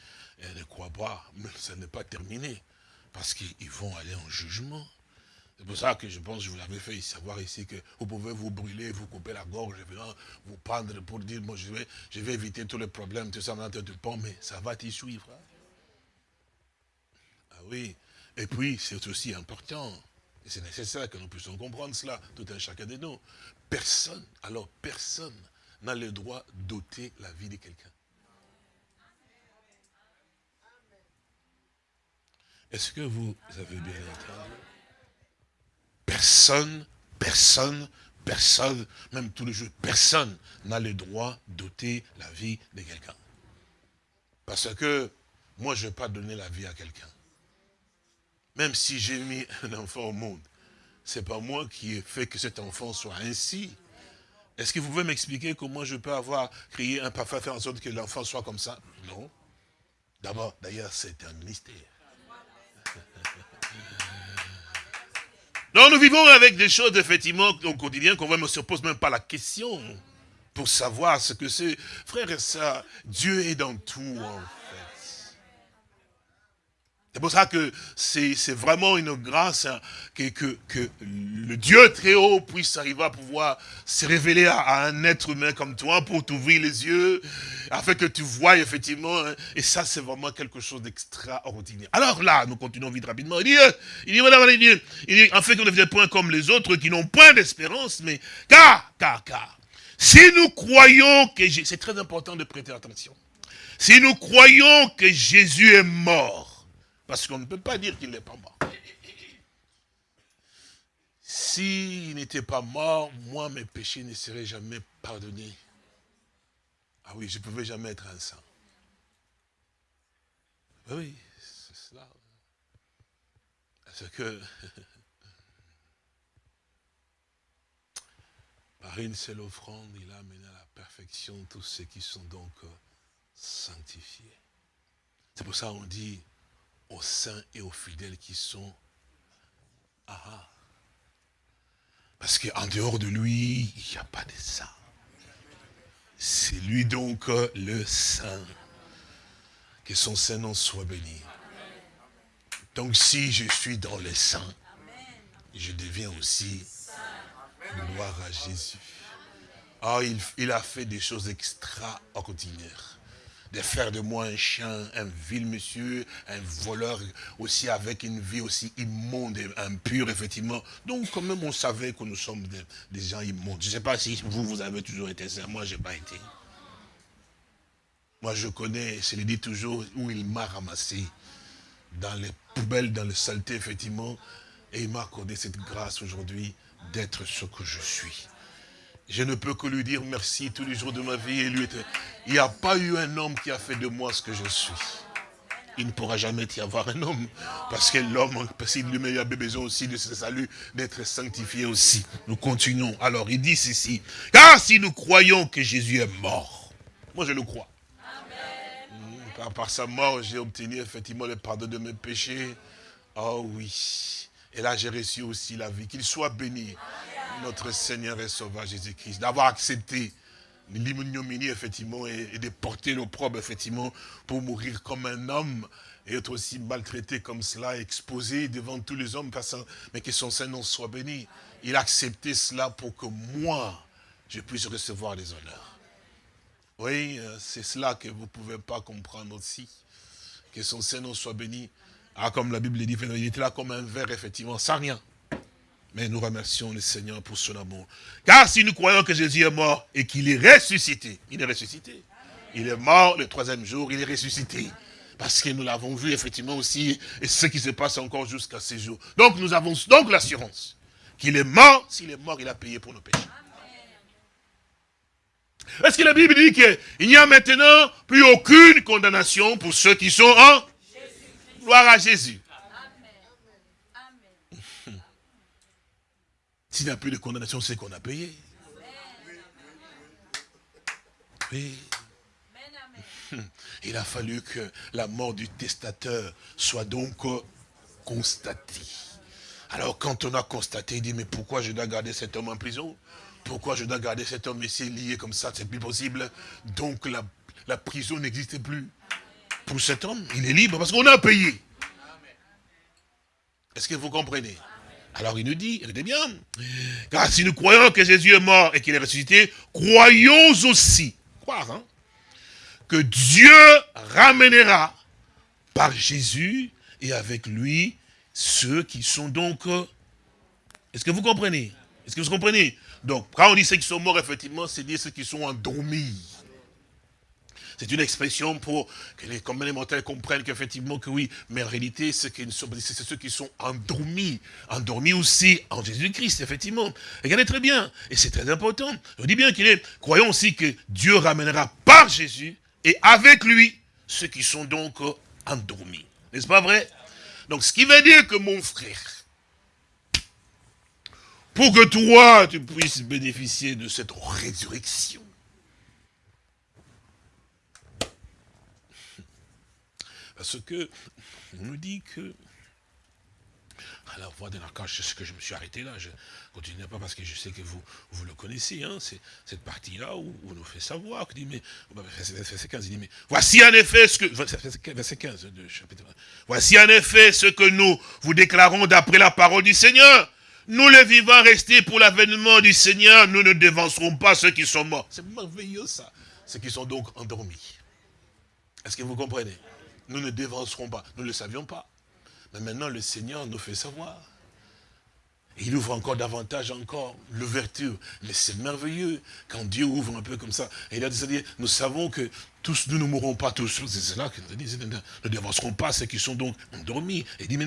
ne croient pas, ça n'est pas terminé, parce qu'ils vont aller en jugement. C'est pour ça que je pense que je vous l'avais fait savoir ici que vous pouvez vous brûler, vous couper la gorge, vous prendre pour dire, moi je vais, je vais éviter tous les problèmes, tout ça, pont, mais ça va t'y suivre. Hein. Ah oui. Et puis, c'est aussi important, et c'est nécessaire que nous puissions comprendre cela, tout un chacun de nous. Personne, alors personne n'a le droit d'ôter la vie de quelqu'un. Est-ce que vous avez bien entendu? Personne, personne, personne, même tous les jours, personne n'a le droit d'ôter la vie de quelqu'un. Parce que moi, je ne vais pas donner la vie à quelqu'un. Même si j'ai mis un enfant au monde, ce n'est pas moi qui ai fait que cet enfant soit ainsi. Est-ce que vous pouvez m'expliquer comment je peux avoir créé un parfum, faire en sorte que l'enfant soit comme ça? Non. D'abord, d'ailleurs, c'est un mystère. Non, nous vivons avec des choses, effectivement, au quotidien, qu'on ne se pose même pas la question pour savoir ce que c'est. Frère et sœurs, Dieu est dans tout, en c'est pour ça que c'est vraiment une grâce hein, que, que, que, le Dieu très haut puisse arriver à pouvoir se révéler à, un être humain comme toi pour t'ouvrir les yeux, afin que tu vois effectivement, hein. et ça c'est vraiment quelque chose d'extraordinaire. Alors là, nous continuons vite rapidement, il dit, euh, il dit, madame, il dit, il dit, en fait qu'on ne devienne point comme les autres qui n'ont point d'espérance, mais car, car, car, si nous croyons que, c'est très important de prêter attention, si nous croyons que Jésus est mort, parce qu'on ne peut pas dire qu'il n'est pas mort. S'il n'était pas mort, moi, mes péchés ne seraient jamais pardonnés. Ah oui, je ne pouvais jamais être un saint. Ah oui, c'est cela. Parce que, *laughs* par une seule offrande, il a amené à la perfection tous ceux qui sont donc sanctifiés. C'est pour ça qu'on dit, aux saints et aux fidèles qui sont... Ah. Parce qu'en dehors de lui, il n'y a pas de saint. C'est lui donc euh, le saint. Que son saint nom soit béni. Donc si je suis dans les saints, je deviens aussi gloire à Jésus. Ah, il, il a fait des choses extraordinaires de faire de moi un chien, un vil monsieur, un voleur, aussi avec une vie aussi immonde et impure, effectivement. Donc, quand même, on savait que nous sommes des, gens immondes. Je ne sais pas si vous, vous avez toujours été ça. Moi, je n'ai pas été. Moi, je connais, je le dis toujours, où il m'a ramassé. Dans les poubelles, dans le saleté, effectivement. Et il m'a accordé cette grâce aujourd'hui d'être ce que je suis. Je ne peux que lui dire merci tous les jours de ma vie. Et lui, il n'y a pas eu un homme qui a fait de moi ce que je suis. Il ne pourra jamais y avoir un homme. Parce que l'homme, parce qu'il lui a besoin aussi de ce salut, d'être sanctifié aussi. Nous continuons. Alors, il dit ceci. Car si nous croyons que Jésus est mort, moi je le crois. Amen. Par, sa mort, j'ai obtenu effectivement le pardon de mes péchés. Oh oui. Et là, j'ai reçu aussi la vie. Qu'il soit béni notre Seigneur et Sauveur Jésus-Christ, d'avoir accepté l'ignominie, effectivement, et, de porter l'opprobre, effectivement, pour mourir comme un homme, et être aussi maltraité comme cela, exposé devant tous les hommes, mais que son Saint-Nom soit béni. Il a accepté cela pour que moi, je puisse recevoir les honneurs. Oui, euh, c'est cela que vous ne pouvez pas comprendre aussi. Que son Saint-Nom soit béni. Ah, comme la Bible dit, il était là comme un verre, effectivement, sans rien. Mais nous remercions le Seigneur pour son amour. Car si nous croyons que Jésus est mort et qu'il est ressuscité, il est ressuscité. Il est mort le troisième jour, il est ressuscité. Parce que nous l'avons vu effectivement aussi, et ce qui se passe encore jusqu'à ces jours. Donc nous avons donc l'assurance qu'il est mort, s'il est mort, il a payé pour nos péchés. Est-ce que la Bible dit qu'il n'y a maintenant plus aucune condamnation pour ceux qui sont en Gloire à Jésus. S'il n'y a plus de condamnation, c'est qu'on a payé. Oui. *laughs* Il a fallu que la mort du testateur soit donc constatée. Alors quand on a constaté, il dit, mais pourquoi je dois garder cet homme en prison? Pourquoi je dois garder cet homme? Ici lié comme ça C'est plus possible. Donc la, prison n'existait plus. Pour cet homme, il est libre parce qu'on a payé. Est-ce que vous comprenez? Alors il nous dit, regardez bien, car si nous croyons que Jésus est mort et qu'il est ressuscité, croyons aussi, croire, hein, que Dieu ramènera par Jésus et avec lui ceux qui sont donc... Est-ce que vous comprenez? Est-ce que vous comprenez? Donc, quand on dit ceux qui sont morts, effectivement, c'est dire ceux qui sont endormis. C'est une expression pour que les, mortels comprennent qu'effectivement que oui, mais en réalité, c'est ceux qui sont endormis, endormis aussi en Jésus-Christ, effectivement. Regardez très bien, et c'est très important. Je dis bien qu'il est, croyons aussi que Dieu ramènera par Jésus et avec lui ceux qui sont donc endormis. N'est-ce pas vrai? Donc, ce qui veut dire que mon frère, pour que toi, tu puisses bénéficier de cette résurrection, Parce que, on nous dit que, à la voix d'un archange, c'est ce que je me suis arrêté là, je ne continue pas parce que je sais que vous, vous le connaissez, hein, c'est cette partie-là où, on nous fait savoir, dit, mais, verset 15, il dit, mais voici en effet ce que, verset 15 de chapitre voici en effet ce que nous vous déclarons d'après la parole du Seigneur. Nous les vivants restés pour l'avènement du Seigneur, nous ne dévancerons pas ceux qui sont morts. C'est merveilleux ça, ceux qui sont donc endormis. Est-ce que vous comprenez? Nous ne dévancerons pas. Nous ne le savions pas. Mais maintenant, le Seigneur nous fait savoir. il ouvre encore davantage encore l'ouverture. Mais c'est merveilleux quand Dieu ouvre un peu comme ça. Et il a dit, nous savons que tous, nous ne mourrons pas tous. C'est là que nous disons, nous ne dévancerons pas ceux qui sont donc endormis. Et dit,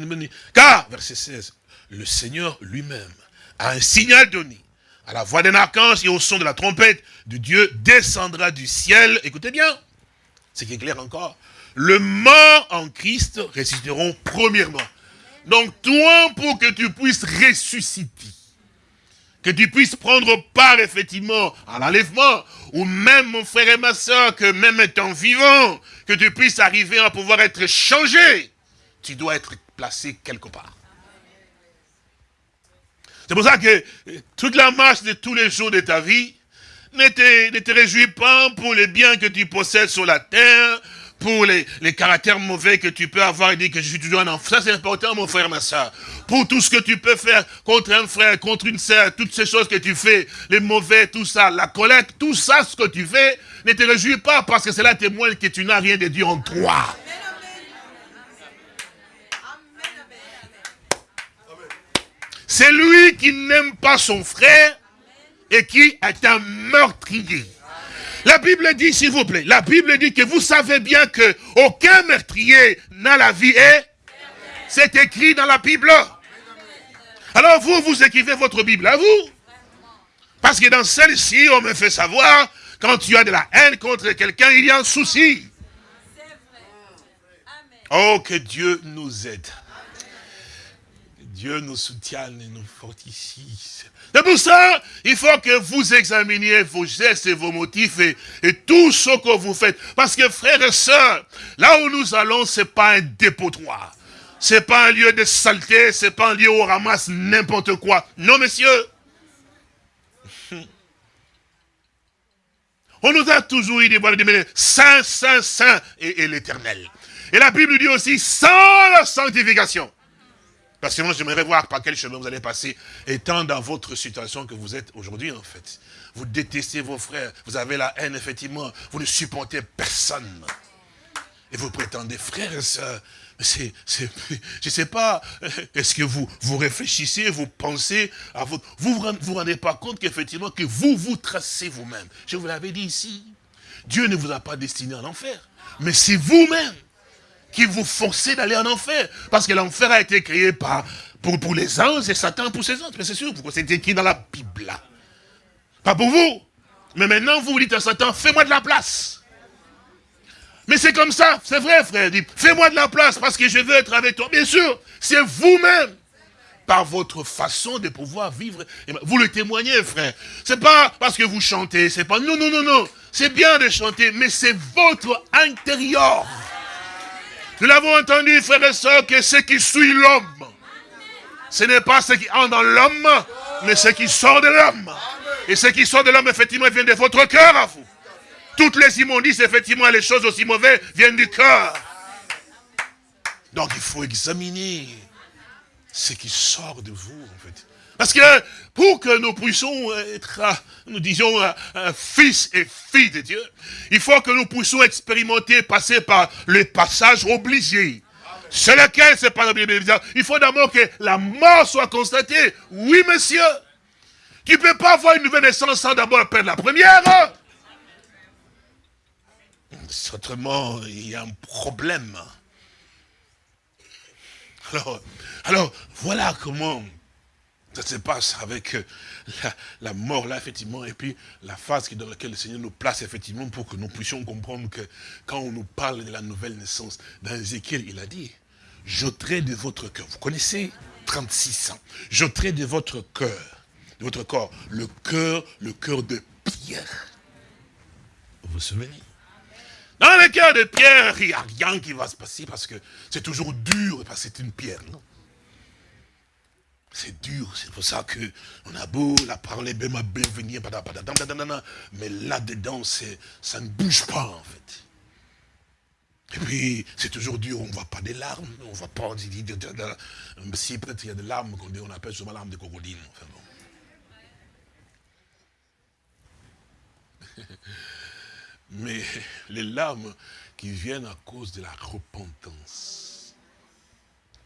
car, verset 16, le Seigneur lui-même a un signal donné. À la voix d'un archange et au son de la trompette de Dieu descendra du ciel. Écoutez bien, c'est qui est clair encore le mort en Christ ressusciteront premièrement. Donc toi, pour que tu puisses ressusciter, que tu puisses prendre part effectivement à l'enlèvement, ou même mon frère et ma soeur, que même étant vivant, que tu puisses arriver à pouvoir être changé, tu dois être placé quelque part. C'est pour ça que toute la marche de tous les jours de ta vie, ne te, ne te réjouis pas pour les biens que tu possèdes sur la terre, pour les, caractères mauvais que tu peux avoir et dire que je suis toujours un enfant. Ça, c'est important, mon frère, ma soeur. Pour tout ce que tu peux faire contre un frère, contre une sœur, toutes ces choses que tu fais, les mauvais, tout ça, la collecte, tout ça, ce que tu fais, ne te réjouis pas parce que cela témoigne que tu n'as rien de Dieu en toi. C'est lui qui n'aime pas son frère et qui est un meurtrier. La Bible dit, s'il vous plaît, la Bible dit que vous savez bien que aucun meurtrier n'a la vie et c'est écrit dans la Bible. Alors vous, vous écrivez votre Bible à vous. Parce que dans celle-ci, on me fait savoir, quand tu as de la haine contre quelqu'un, il y a un souci. Oh, que Dieu nous aide. Dieu nous soutienne et nous fortifie. C'est pour ça, il faut que vous examiniez vos gestes et vos motifs et, tout ce que vous faites. Parce que frères et sœurs, là où nous allons, c'est pas un dépotoir. C'est pas un lieu de saleté, c'est pas un lieu où on ramasse n'importe quoi. Non, messieurs. On nous a toujours dit, voilà, saint, saint, saint et l'éternel. Et la Bible dit aussi, sans la sanctification. Parce que moi, j'aimerais voir par quel chemin vous allez passer, étant dans votre situation que vous êtes aujourd'hui, en fait. Vous détestez vos frères, vous avez la haine, effectivement, vous ne supportez personne. Et vous prétendez, frères et sœurs, je ne sais pas, est-ce que vous, vous réfléchissez, vous pensez à votre... Vous ne vous, rendez pas compte qu'effectivement, que vous vous tracez vous-même. Je vous l'avais dit ici. Dieu ne vous a pas destiné à l'enfer. Mais c'est vous-même qui vous forcez d'aller en enfer. Parce que l'enfer a été créé par, pour, pour les anges et Satan pour ses anges. Mais c'est sûr, c'est écrit dans la Bible. Pas pour vous. Mais maintenant, vous, vous dites à Satan, fais-moi de la place. Mais c'est comme ça, c'est vrai, frère. Fais-moi de la place parce que je veux être avec toi. Bien sûr, c'est vous-même par votre façon de pouvoir vivre. Vous le témoignez, frère. C'est pas parce que vous chantez, c'est pas... Non, non, non, non. C'est bien de chanter, mais c'est votre intérieur. Nous l'avons entendu, frères et sœurs, que ce qui suit l'homme, ce n'est pas ce qui entre dans l'homme, mais ce qui sort de l'homme. Et ce qui sort de l'homme, effectivement, vient de votre cœur à vous. Toutes les immondices, effectivement, les choses aussi mauvaises viennent du cœur. Donc il faut examiner. ce qui sort de vous, en fait. Parce que pour que nous puissions être, nous disons, un, fils et fille de Dieu, il faut que nous puissions expérimenter, passer par le passage obligé. C'est lequel c'est pas Il faut d'abord que la mort soit constatée. Oui, monsieur. Tu ne peux pas avoir une nouvelle naissance sans d'abord perdre la première. Autrement, il y a un problème. Alors, alors voilà comment ça se passe avec euh, la, mort là, effectivement, et puis la phase dans laquelle le Seigneur nous place, effectivement, pour que nous puissions comprendre que quand on nous parle de la nouvelle naissance, dans Ézéchiel, il a dit, j'ôterai de votre cœur, vous connaissez 36 ans, j'ôterai de votre cœur, de votre corps, le cœur, le cœur de pierre. Vous vous souvenez? Dans le cœur de pierre, il n'y a rien qui va se passer parce que c'est toujours dur, parce que c'est une pierre, non? C'est dur, c'est pour ça que on a beau la parler, bien venir, mais là-dedans, ça ne bouge pas en fait. Et puis, c'est toujours dur, on ne voit pas des larmes, on ne voit pas, si peut-être il y a des larmes qu'on appelle souvent larmes de crocodile. *laughs* Mais les larmes qui viennent à cause de la repentance,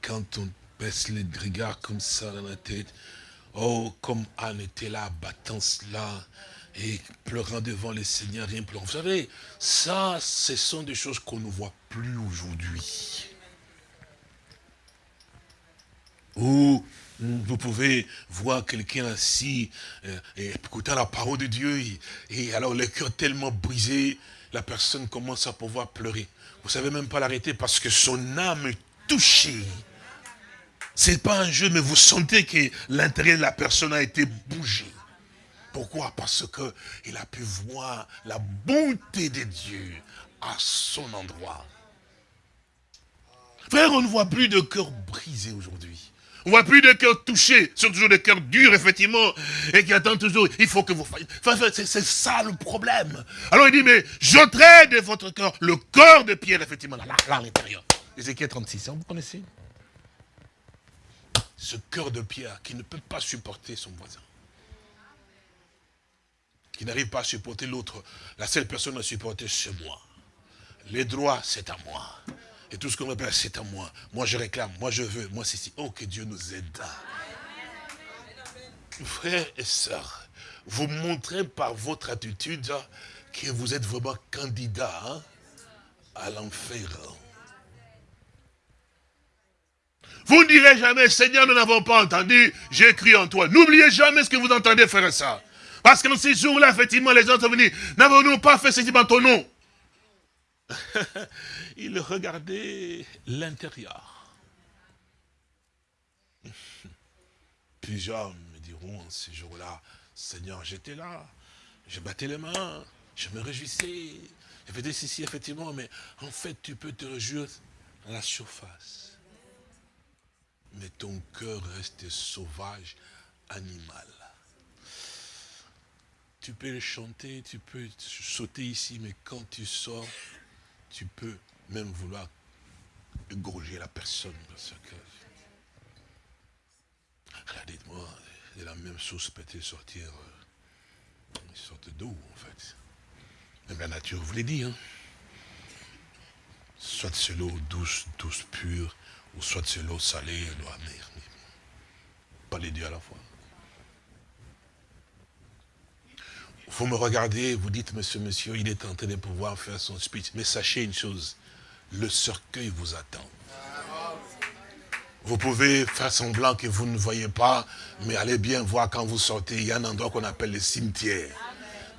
quand on baisse les regards comme ça dans la tête. Oh, comme Anne était là, battant cela, et pleurant devant le Seigneur, rien pleurant. Vous savez, ça, ce sont des choses qu'on ne voit plus aujourd'hui. Ou vous pouvez voir quelqu'un assis euh, et écoutant la parole de Dieu, et, alors le cœur tellement brisé, la personne commence à pouvoir pleurer. Vous savez même pas l'arrêter parce que son âme est touchée c'est pas un jeu, mais vous sentez que l'intérieur de la personne a été bougé. Pourquoi? Parce qu'il a pu voir la bonté de Dieu à son endroit. Frère, on ne voit plus de cœur brisé aujourd'hui. On ne voit plus de cœur touché. Ce sont toujours des cœurs durs, effectivement, et qui attendent toujours. Il faut que vous fassiez. c'est ça le problème. Alors il dit, mais j'ôterai de votre cœur le cœur de pierre, effectivement, là, là, à l'intérieur. Ézéchiel 36, hein, vous connaissez? Ce cœur de pierre qui ne peut pas supporter son voisin. Qui n'arrive pas à supporter l'autre. La seule personne à supporter, c'est moi. Les droits, c'est à moi. Et tout ce qu'on plaît, c'est à moi. Moi, je réclame, moi, je veux, moi, c'est ici. Oh, que Dieu nous aide. Frères et sœurs, vous montrez par votre attitude que vous êtes vraiment candidat hein, à l'enfer. Vous ne direz jamais, Seigneur, nous n'avons pas entendu, j'ai cru en toi. N'oubliez jamais ce que vous entendez faire ça. Parce que dans ces jours-là, effectivement, les gens sont venus. N'avons-nous pas fait ceci en ton nom? *laughs* Il regardait l'intérieur. *laughs* Plusieurs me diront ces jours-là, Seigneur, j'étais là, je battais les mains, je me réjouissais, je faisais ceci, effectivement, mais en fait, tu peux te réjouir à la surface mais ton cœur reste sauvage, animal. Tu peux le chanter, tu peux sauter ici, mais quand tu sors, tu peux même vouloir égorger la personne. Parce que, dites-moi, de la même source peut-être sortir euh, une sorte d'eau, en fait. Même la nature vous l'a dit, hein. Soit c'est l'eau douce, douce, pure, ou soit c'est l'eau salée, l'eau amère. Pas les deux à la fois. Vous me regardez, vous dites, monsieur, monsieur, il est en train de pouvoir faire son speech. Mais sachez une chose, le cercueil vous attend. Vous pouvez faire semblant que vous ne voyez pas, mais allez bien voir quand vous sortez, il y a un endroit qu'on appelle le cimetière.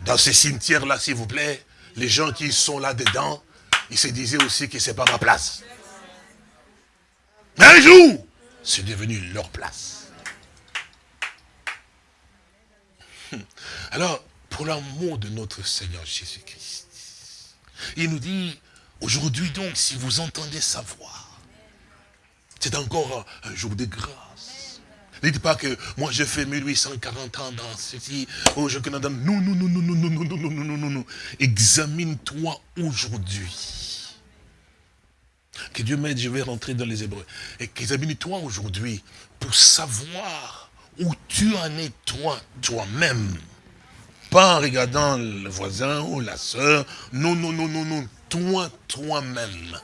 Dans ces cimetières-là, s'il vous plaît, les gens qui sont là-dedans, ils se disaient aussi que ce n'est pas ma place. Mais un jour, c'est devenu leur place. Alors, pour l'amour de notre Seigneur Jésus-Christ, il nous dit, aujourd'hui donc, si vous entendez sa voix, c'est encore un jour de grâce. Ne dites pas que moi j'ai fait 1840 ans dans ceci, oh je connais dans... Non, non, non, non, non, non, non, non, non, non, non, non. Examine-toi aujourd'hui. Dieu m'aide, je vais rentrer dans les Hébreux. Et qu'ils aient toi aujourd'hui, pour savoir où tu en es toi, toi-même. Pas en regardant le voisin ou la soeur. Non, non, non, non, non. Toi, toi-même.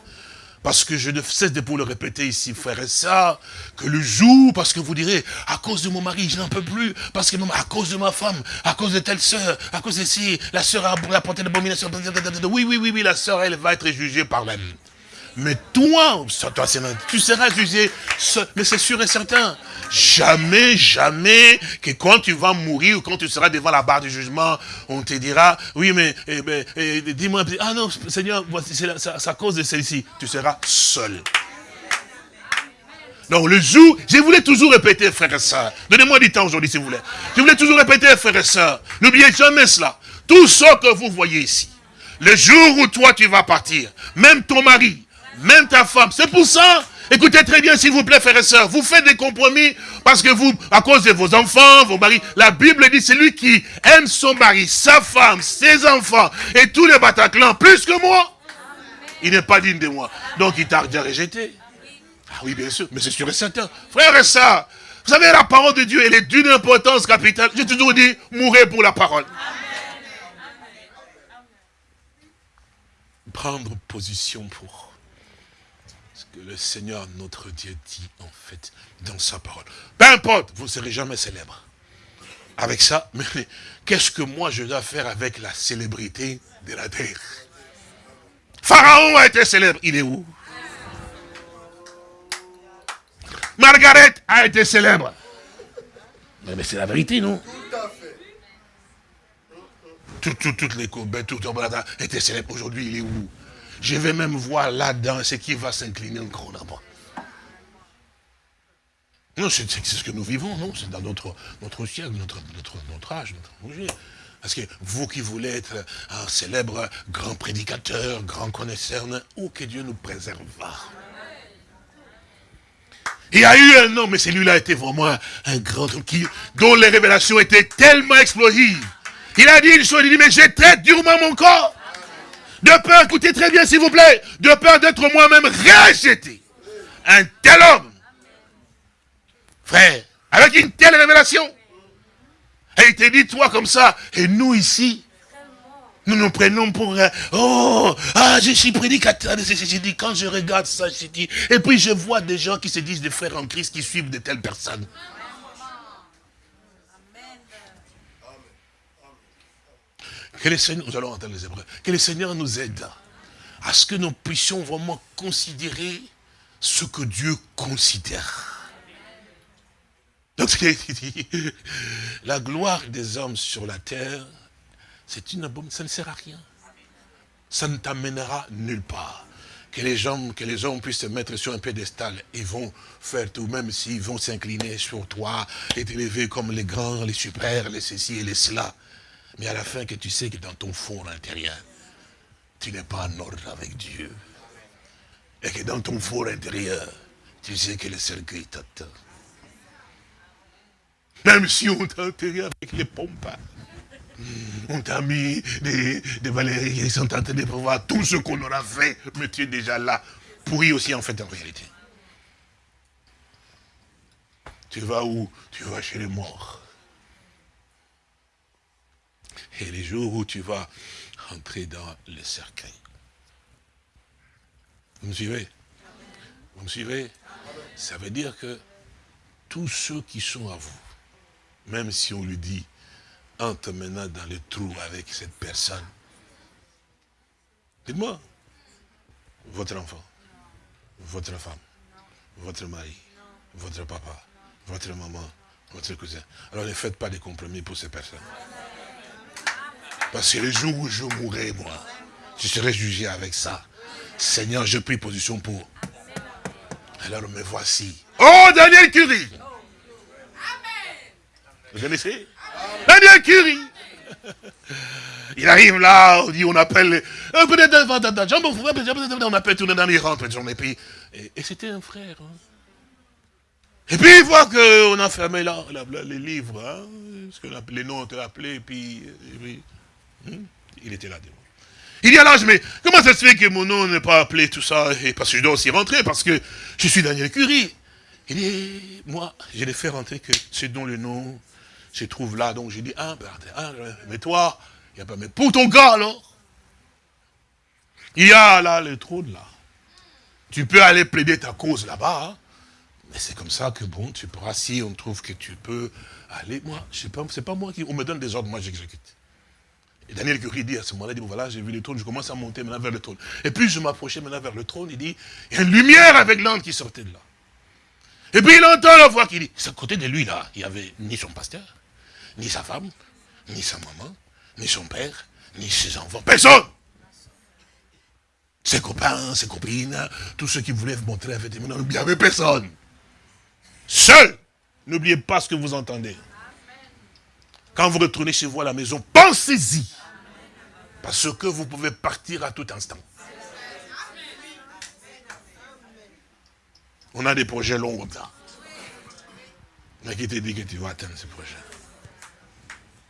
Parce que je ne cesse de vous le répéter ici, frère et ça, que le jour, parce que vous direz, à cause de mon mari, je n'en peux plus, parce que à cause de ma femme, à cause de telle sœur, à cause de ci, la sœur a apporté l'abomination, oui, oui, oui, oui, la sœur, elle va être jugée par même. Mais toi, toi tu seras jugé, mais c'est sûr et certain. Jamais, jamais que quand tu vas mourir ou quand tu seras devant la barre du jugement, on te dira, oui, mais eh ben, eh, dis-moi, ah non, Seigneur, c'est à cause de celle-ci. Tu seras seul. Donc le jour, je voulais toujours répéter, frère et soeur. Donnez-moi du temps aujourd'hui, si vous voulez. Je voulais toujours répéter, frère et soeur. N'oubliez jamais cela. Tout ce que vous voyez ici, le jour où toi tu vas partir, même ton mari, même ta femme. C'est pour ça, écoutez très bien s'il vous plaît frères et sœurs, vous faites des compromis parce que vous, à cause de vos enfants, vos maris, la Bible dit celui qui aime son mari, sa femme, ses enfants et tous les Bataclans plus que moi, il n'est pas digne de moi. Donc il t'a déjà rejeté. Ah oui, bien sûr, mais c'est sûr et certain. Frères et sœurs, vous savez, la parole de Dieu, elle est d'une importance capitale. J'ai toujours dit, mourrez pour la parole. Prendre position pour le Seigneur notre Dieu dit en fait dans sa parole. Peu importe, vous ne serez jamais célèbre. Avec ça, *laughs* mais qu'est-ce que moi je dois faire avec la célébrité de la terre? Pharaon a été célèbre, il est où? Margaret a été célèbre. Mais, c'est la vérité, non? Tout à fait. toutes les courbes, tout étaient célèbres. Aujourd'hui, il est où? Je vais même voir là-dedans ce qui va s'incliner encore là-bas. Non, c'est ce que nous vivons, non? C'est dans notre, notre siècle, notre, notre, notre âge, notre Parce que vous qui voulez être un célèbre grand prédicateur, grand connaisseur, où que Dieu nous préserve. Il y a eu un homme, mais celui-là été vraiment un grand homme dont les révélations étaient tellement explosives. Il a dit une chose, il dit, mais j'ai très durement mon corps. De peur, écoutez très bien s'il vous plaît, de peur d'être moi-même rejeté. Un tel homme, frère, avec une telle révélation. Et il te dit, toi comme ça, et nous ici, nous nous prenons pour, oh, ah, je suis prédicateur, j'ai dit, quand je regarde ça, je dis, et puis je vois des gens qui se disent des frères en Christ qui suivent de telles personnes. Que le Seigneur, nous allons entendre les Hébreux, que le Seigneur nous aide à ce que nous puissions vraiment considérer ce que Dieu considère. Donc, *laughs* la gloire des hommes sur la terre, c'est une bombe, ça ne sert à rien. Ça ne t'amènera nulle part. Que les, gens, que les hommes puissent se mettre sur un pédestal, ils vont faire tout, même s'ils vont s'incliner sur toi et t'élever comme les grands, les super, les ceci et les cela. Mais à la fin, que tu sais que dans ton fond intérieur, tu n'es pas en ordre avec Dieu. Et que dans ton fond intérieur, tu sais que le cercueil t'attend. Même si on t'a enterré avec les pompes, on t'a mis des, des valéries, ils sont en train de prévoir tout ce qu'on aura fait, mais tu es déjà là, pourri aussi en fait en réalité. Tu vas où? Tu vas chez les morts. Et les jours où tu vas entrer dans le cercueil. Vous me suivez? Vous me suivez? Ça veut dire que tous ceux qui sont à vous, même si on lui dit, entre maintenant dans le trou avec cette personne, dites-moi, votre enfant, votre femme, votre mari, votre papa, votre maman, votre cousin. Alors ne faites pas de compromis pour ces personnes. Parce que le jour où je mourrai, moi, je serai jugé avec ça. Seigneur, je prie position pour. Alors me voici. Oh, Daniel Curie Vous connaissez Daniel Curie il arrive là, on dit, on appelle, on appelle tout le monde, il rentre, et puis, et, c'était un frère. Hein. Et puis il voit qu'on a fermé là, les livres, hein, que les noms été appelés, et puis, et puis? Il était là devant. Il dit alors, mais comment ça se fait que mon nom n'est pas appelé tout ça? Et parce que je dois aussi rentrer, parce que je suis Daniel Curie. Il dit, moi, je l'ai fait rentrer que c'est dont le nom se trouve là. Donc j'ai dit, ah, ben, ah, mais toi, il n'y a pas, mais pour ton gars alors, il y a là le trône là. Tu peux aller plaider ta cause là-bas. Hein. Mais c'est comme ça que bon, tu pourras, si on trouve que tu peux aller, moi, je sais c'est pas moi qui, on me donne des ordres, moi j'exécute. Et Daniel Curie dit à ce moment-là, il dit, voilà, j'ai vu le trône, je commence à monter maintenant vers le trône. Et puis je m'approchais maintenant vers le trône, il dit, il y a une lumière avec l'âme qui sortait de là. Et puis il entend la voix qui dit, à côté de lui là, il n'y avait ni son pasteur, ni sa femme, ni sa maman, ni son père, ni ses enfants, personne. Ses copains, ses copines, tous ceux qui voulaient montrer effectivement, il n'y avait personne. Seul. N'oubliez pas ce que vous entendez. Quand vous retournez chez vous à la maison, pensez-y. Parce que vous pouvez partir à tout instant. On a des projets longs comme ça. Mais qui te dit que tu vas atteindre ce projet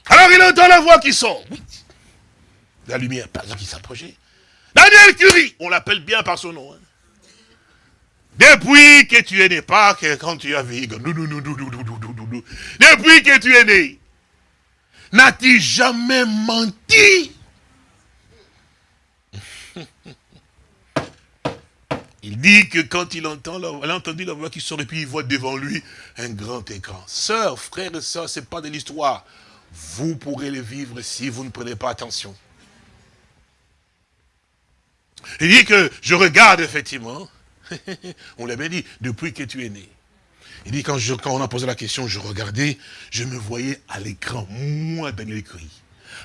Alors il entend la voix qui sort. La lumière, pas qui s'approchait. Daniel Curie, on l'appelle bien par son nom. Hein. Depuis que tu es né, pas que quand tu as vécu, depuis que tu es né, N'as-tu jamais menti? *laughs* Il dit que quand il entend, il a entendu la voix qui sort et puis il voit devant lui un grand écran. Sœurs, frères et sœurs, ce n'est pas de l'histoire. Vous pourrez le vivre si vous ne prenez pas attention. Il dit que je regarde effectivement, *laughs* on l'a bien dit, depuis que tu es né. Il dit, quand, on a posé la question, je regardais, je me voyais à l'écran, moi, Daniel Curie,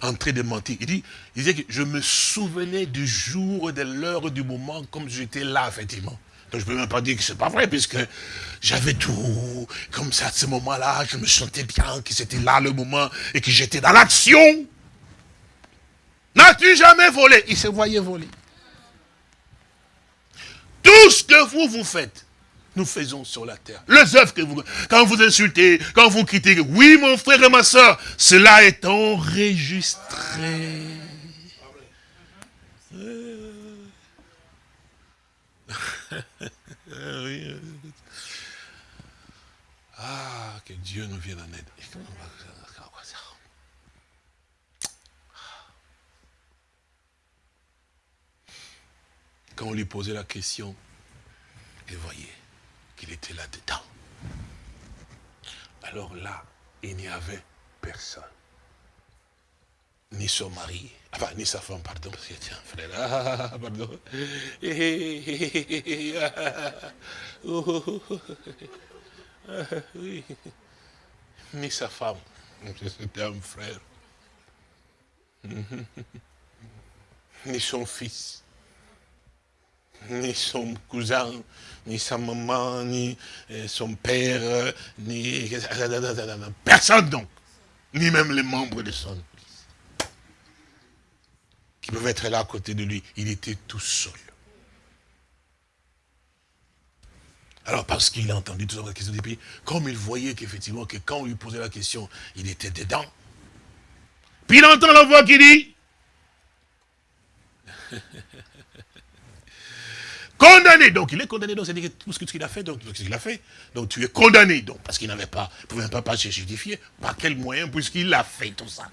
en train de mentir. Il dit, il disait que je me souvenais du jour, de l'heure, du moment, comme j'étais là, effectivement. Donc je ne peux même pas dire que c'est pas vrai, puisque j'avais tout, comme ça, à ce moment-là, je me sentais bien que c'était là le moment, et que j'étais dans l'action. N'as-tu jamais volé? Il se voyait voler. Tout ce que vous, vous faites, nous faisons sur la terre. Les œuvres que vous, quand vous insultez, quand vous critiquez, oui mon frère et ma soeur, cela est enregistré. *laughs* ah, que Dieu nous vienne en aide. Quand on lui posait la question, et voyez, qu'il était là-dedans. Alors là, il n'y avait personne. Ni son mari, enfin, ni sa femme, pardon, parce que tiens, frère, ah, pardon. Ni sa femme, c'était un frère. *laughs* Ni son fils ni son cousin, ni sa maman, ni euh, son père, ni personne donc, ni même les membres de son église, qui peuvent être là à côté de lui. Il était tout seul. Alors parce qu'il a entendu toutes les questions, puis comme il voyait qu'effectivement, que quand on lui posait la question, il était dedans. Puis il entend la voix qui dit, Condamné. Donc il est condamné. Donc c'est tout ce qu'il a fait. Donc ce qu'il a fait. Donc tu es condamné. Donc parce qu'il n'avait pas, ne pouvait pas, pas se justifier. Par quel moyen puisqu'il a fait tout ça?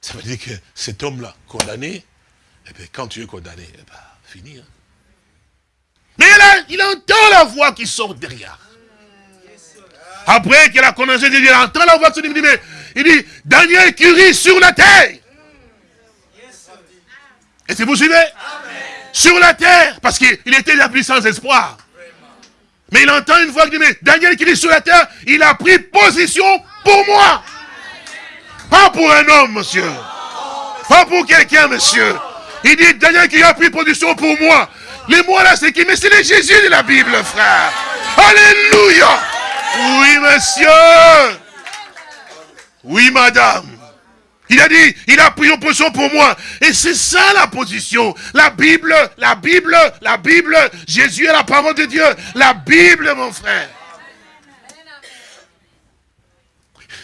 Ça veut dire que cet homme-là, condamné, et eh bien, quand tu es condamné, eh bien, fini. Hein. Mais il entend la voix qui sort derrière. Après qu'il a condamné, il entend la voix qui sort derrière. Il dit, Daniel Curie sur la terre. Et c'est vous suivez? Sur la terre, parce qu'il était la puissance espoir. Mais il entend une voix qui dit, Daniel qui dit sur la terre, il a pris position pour moi. Pas pour un homme, monsieur. Pas pour quelqu'un, monsieur. Il dit, Daniel qui a pris position pour moi. Les mots là, c'est qui? Mais c'est le Jésus de la Bible, frère. Alléluia. Oui, monsieur. Oui, madame. Il a dit, il a pris une position pour moi. Et c'est ça la position. La Bible, la Bible, la Bible. Jésus est la parole de Dieu. La Bible, mon frère.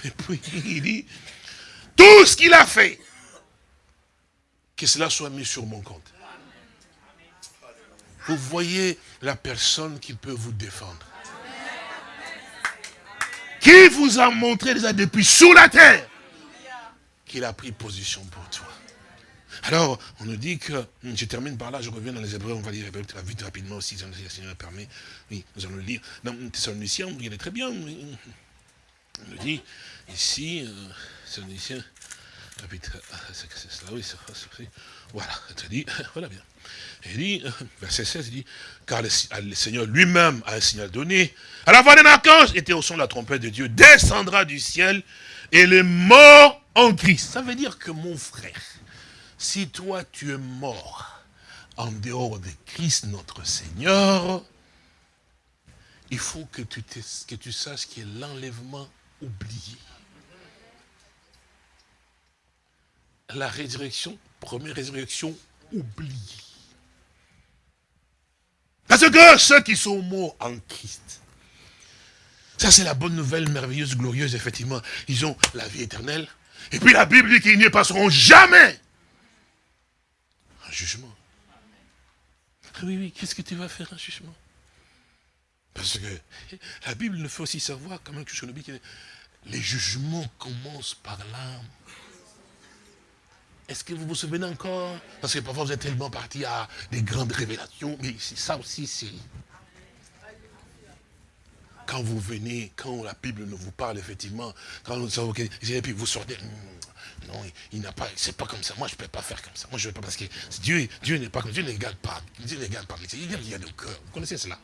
Et puis il dit, tout ce qu'il a fait, Que cela soit mis sur mon compte. Vous voyez la personne qui peut vous défendre. Qui vous a montré déjà depuis sous la terre qu'il a pris position pour toi. Alors, on nous dit que, hmm, je termine par là, je reviens dans les Hébreux, on va lire vite rapidement aussi, si le Seigneur permet. Oui, nous allons le lire. Dans Thessaloniciens, il est très bien. On nous dit ici, euh, Thessaloniciens, chapitre, ah, c'est cela, oui, c'est voilà, il dit, *laughs* voilà bien. Il dit, euh, verset 16, il dit, car le, Seigneur lui-même a un signal donné. À la voix d'un archange, était au son de la trompette de Dieu, descendra du ciel, et les morts en Christ. Ça veut dire que mon frère, si toi tu es mort en dehors de Christ notre Seigneur, il faut que tu, que saches qu'il y a l'enlèvement oublié. La résurrection, première résurrection oubliée. Parce que ceux qui sont morts en Christ, ça c'est la bonne nouvelle merveilleuse, glorieuse, effectivement. Ils ont la vie éternelle. Et puis la Bible dit qu'ils n'y passeront jamais un jugement. Ah oui, oui, qu'est-ce que tu vas faire un jugement? Parce que la Bible nous fait aussi savoir, quand même, que je les jugements commencent par l'âme. Est-ce que vous vous souvenez encore? Parce que parfois vous êtes tellement parti à des grandes révélations, mais ça aussi c'est... Quand vous venez, quand la Bible nous vous parle effectivement, quand. Et puis vous sortez, hmm, non, il n'a pas, c'est pas comme ça. Moi, je ne peux pas faire comme ça. Moi, je ne pas parce que Dieu, Dieu n'est pas comme Dieu ne pas. Dieu ne pas. Il regarde au cœur. Vous connaissez cela?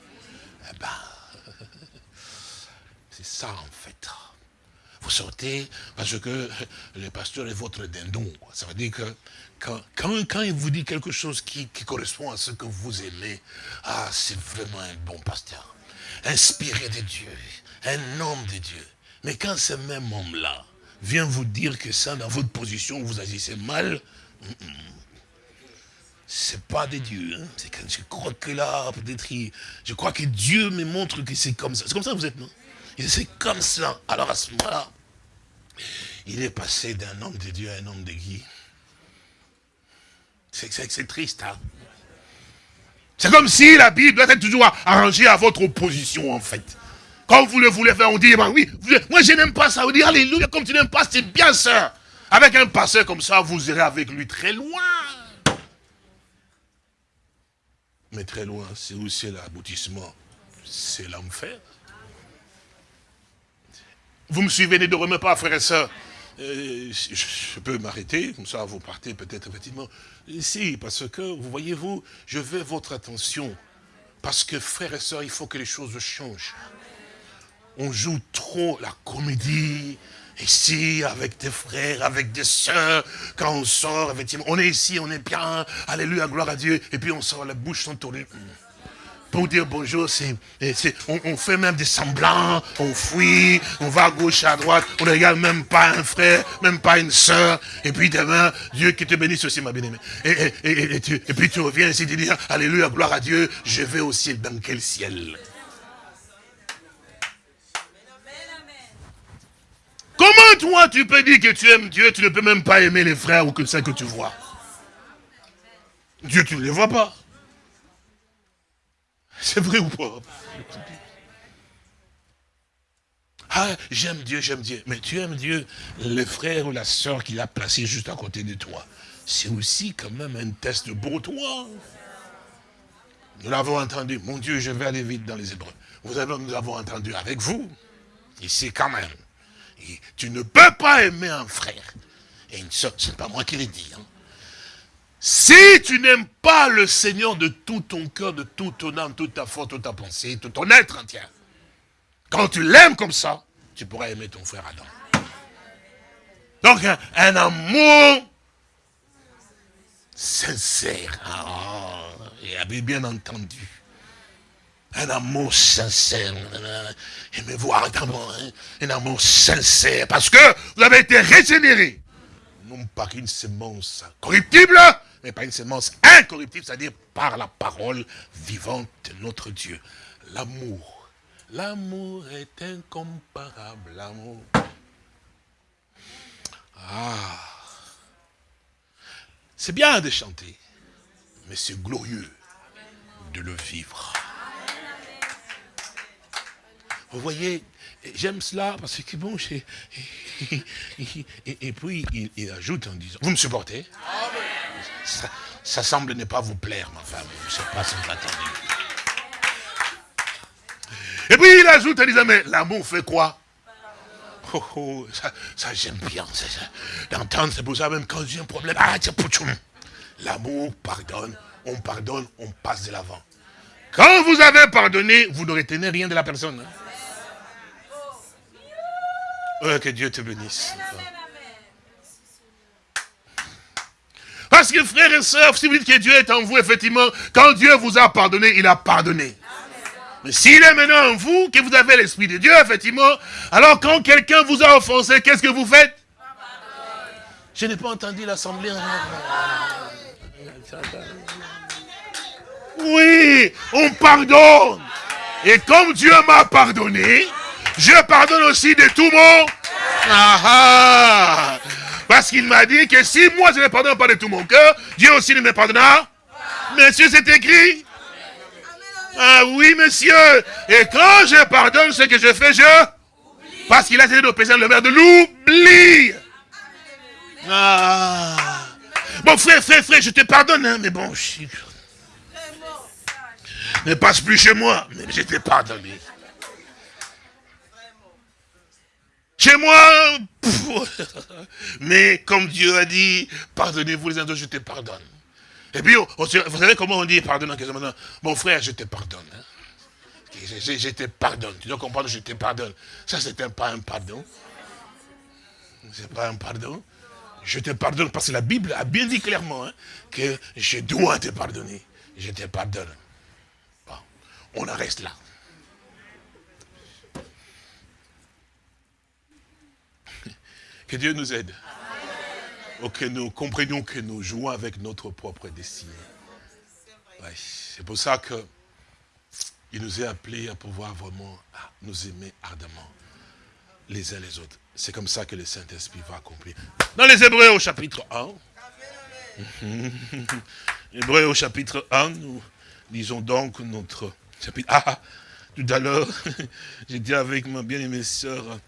Eh ben, *laughs* c'est ça en fait. Vous sortez parce que *laughs* le pasteur est votre dindon. Ça veut dire que quand, quand, il vous dit quelque chose qui, correspond à ce que vous aimez, ah, c'est vraiment un bon pasteur. Inspiré de Dieu, un homme de Dieu. Mais quand ce même homme-là vient vous dire que ça, dans votre position, vous agissez mal, c'est pas de Dieu. Hein. C'est je crois que là, peut-être, je crois que Dieu me montre que c'est comme ça. C'est comme ça que vous êtes, non? C'est comme ça. Alors à ce moment-là, il est passé d'un homme de Dieu à un homme de Guy. C'est triste, hein C'est comme si la Bible doit être toujours arrangée à votre opposition, en fait. Quand vous le voulez faire, on dit, bah oui, moi je n'aime pas ça. Vous dit, alléluia, comme tu n'aimes pas, c'est bien ça. Avec un pasteur comme ça, vous irez avec lui très loin. Mais très loin, c'est où c'est l'aboutissement? C'est l'enfer. Vous me suivez, ne dormez pas, frères et sœurs. Euh, je, peux m'arrêter, comme ça vous partez peut-être effectivement. Si, parce que, vous voyez-vous, je veux votre attention. Parce que, frères et sœurs, il faut que les choses changent. On joue trop la comédie, ici, avec des frères, avec des sœurs, quand on sort, effectivement, on est ici, on est bien, alléluia, gloire à Dieu, et puis on sort, la bouche sont tournées pour dire bonjour, c'est, on, fait même des semblants, on fuit, on va à gauche, à droite, on ne regarde même pas un frère, même pas une soeur, et puis demain, Dieu qui te bénisse aussi, ma bien-aimée. Et, et, puis tu reviens ici, tu dis, Alléluia, gloire à Dieu, je vais au ciel, dans quel ciel? Comment toi tu peux dire que tu aimes Dieu, tu ne peux même pas aimer les frères ou que ça que tu vois? Dieu, tu ne les vois pas. C'est vrai ou pas? Ah, j'aime Dieu, j'aime Dieu. Mais tu aimes Dieu, le frère ou la soeur qu'il a placé juste à côté de toi. C'est aussi quand même un test pour toi. Nous l'avons entendu. Mon Dieu, je vais aller vite dans les Hébreux. Vous avez, nous l'avons entendu avec vous. Ici quand même. tu ne peux pas aimer un frère et une soeur. Ce n'est pas moi qui l'ai dit. Hein. Si tu n'aimes pas le Seigneur de tout ton cœur, de toute ton âme, toute ta force, toute ta pensée, tout ton être entier, quand tu l'aimes comme ça, tu pourras aimer ton frère Adam. Donc un, amour sincère. Ah, et bien entendu. Un amour sincère. Aimez-vous ardemment. Hein? Un amour sincère. Parce que vous avez été régénéré. Non par une semence corruptible, mais pas une semence incorruptible, c'est-à-dire par la parole vivante de notre Dieu. L'amour. L'amour est incomparable, l'amour. Ah. C'est bien de chanter, mais c'est glorieux de le vivre. Vous voyez, j'aime cela parce que bon, *laughs* et, puis il, ajoute en disant, vous me supportez? Ça, semble ne pas vous plaire, ma femme, je ne sais pas si vous attendez. Et puis il ajoute en disant, mais l'amour fait quoi? Oh, oh, ça, j'aime bien, d'entendre, c'est pour ça même quand j'ai un problème, ah, L'amour pardonne, on pardonne, on passe de l'avant. Quand vous avez pardonné, vous ne retenez rien de la personne. Hein. Que Dieu te bénisse. Parce que frères et sœurs, si vous dites que Dieu est en vous, effectivement, quand Dieu vous a pardonné, il a pardonné. Mais s'il est maintenant en vous, que vous avez l'Esprit de Dieu, effectivement, alors quand quelqu'un vous a offensé, qu'est-ce que vous faites? Je n'ai pas entendu l'assemblée. Oui, on pardonne. Et comme Dieu m'a pardonné, je pardonne aussi de tout mon... Ah, ah. Parce qu'il m'a dit que si moi je ne pardonne pas de tout mon cœur, Dieu aussi ne me pardonnera. Monsieur, c'est écrit. Ah oui, monsieur. Et quand je pardonne ce que je fais, je... Parce qu'il a de pécher le maire de l'oubli. Ah. Bon, frère, frère, frère, je te pardonne, hein, mais bon, je... Ne passe plus chez moi, mais je t'ai pardonné. Chez moi, mais comme Dieu a dit, pardonnez-vous les uns je te pardonne. Et puis, vous savez comment on dit pardonne en Mon frère, je te pardonne. Hein. Je, te pardonne. Tu dois comprendre, je te pardonne. Ça, c'est pas un pardon. C'est pas un pardon. Je te pardonne parce que la Bible a bien dit clairement hein, que je dois te pardonner. Je te pardonne. On en reste là. Que Dieu nous aide. Ou que nous comprenions que nous jouons avec notre propre destinée. C'est pour ça que il nous est appelé à pouvoir vraiment nous aimer ardemment les uns les autres. C'est comme ça que le Saint-Esprit va accomplir. Dans les Hébreux au chapitre 1, *laughs* Hébreux au chapitre 1, nous lisons donc notre chapitre. Ah, tout à l'heure, *laughs* j'étais avec ma bien-aimée sœur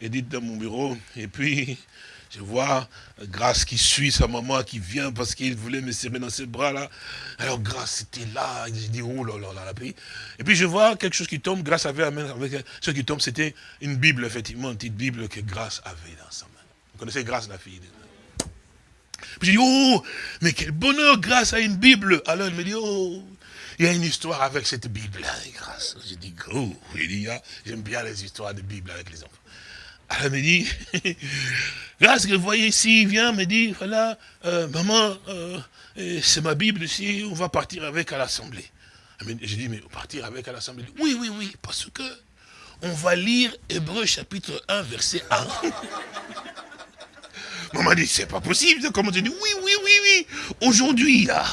Edith dans mon bureau, et puis je vois Grâce qui suit sa maman, qui vient parce qu'il voulait me serrer dans ses bras là. Alors Grâce était là, j'ai dit, oh là là là, Et puis je vois quelque chose qui tombe, Grâce avait avec ce qui tombe, c'était une Bible, effectivement, une petite Bible que Grâce avait dans sa main. Vous connaissez Grâce, la fille Puis j'ai dit, oh, mais quel bonheur, Grâce à une Bible. Alors elle me dit, oh, il y a une histoire avec cette Bible, grâce. J'ai dit, oh, j'aime bien les histoires de Bible avec les enfants. Elle me dit, grâce que vous voyez ici, il vient, me dit, voilà, euh, maman, euh, c'est ma Bible ici, on va partir avec à l'Assemblée. J'ai dit, mais partir avec à l'Assemblée Oui, oui, oui, parce que on va lire Hébreu chapitre 1, verset 1. *laughs* maman dit, c'est pas possible. Comment j'ai dit, oui, oui, oui, oui. Aujourd'hui, là,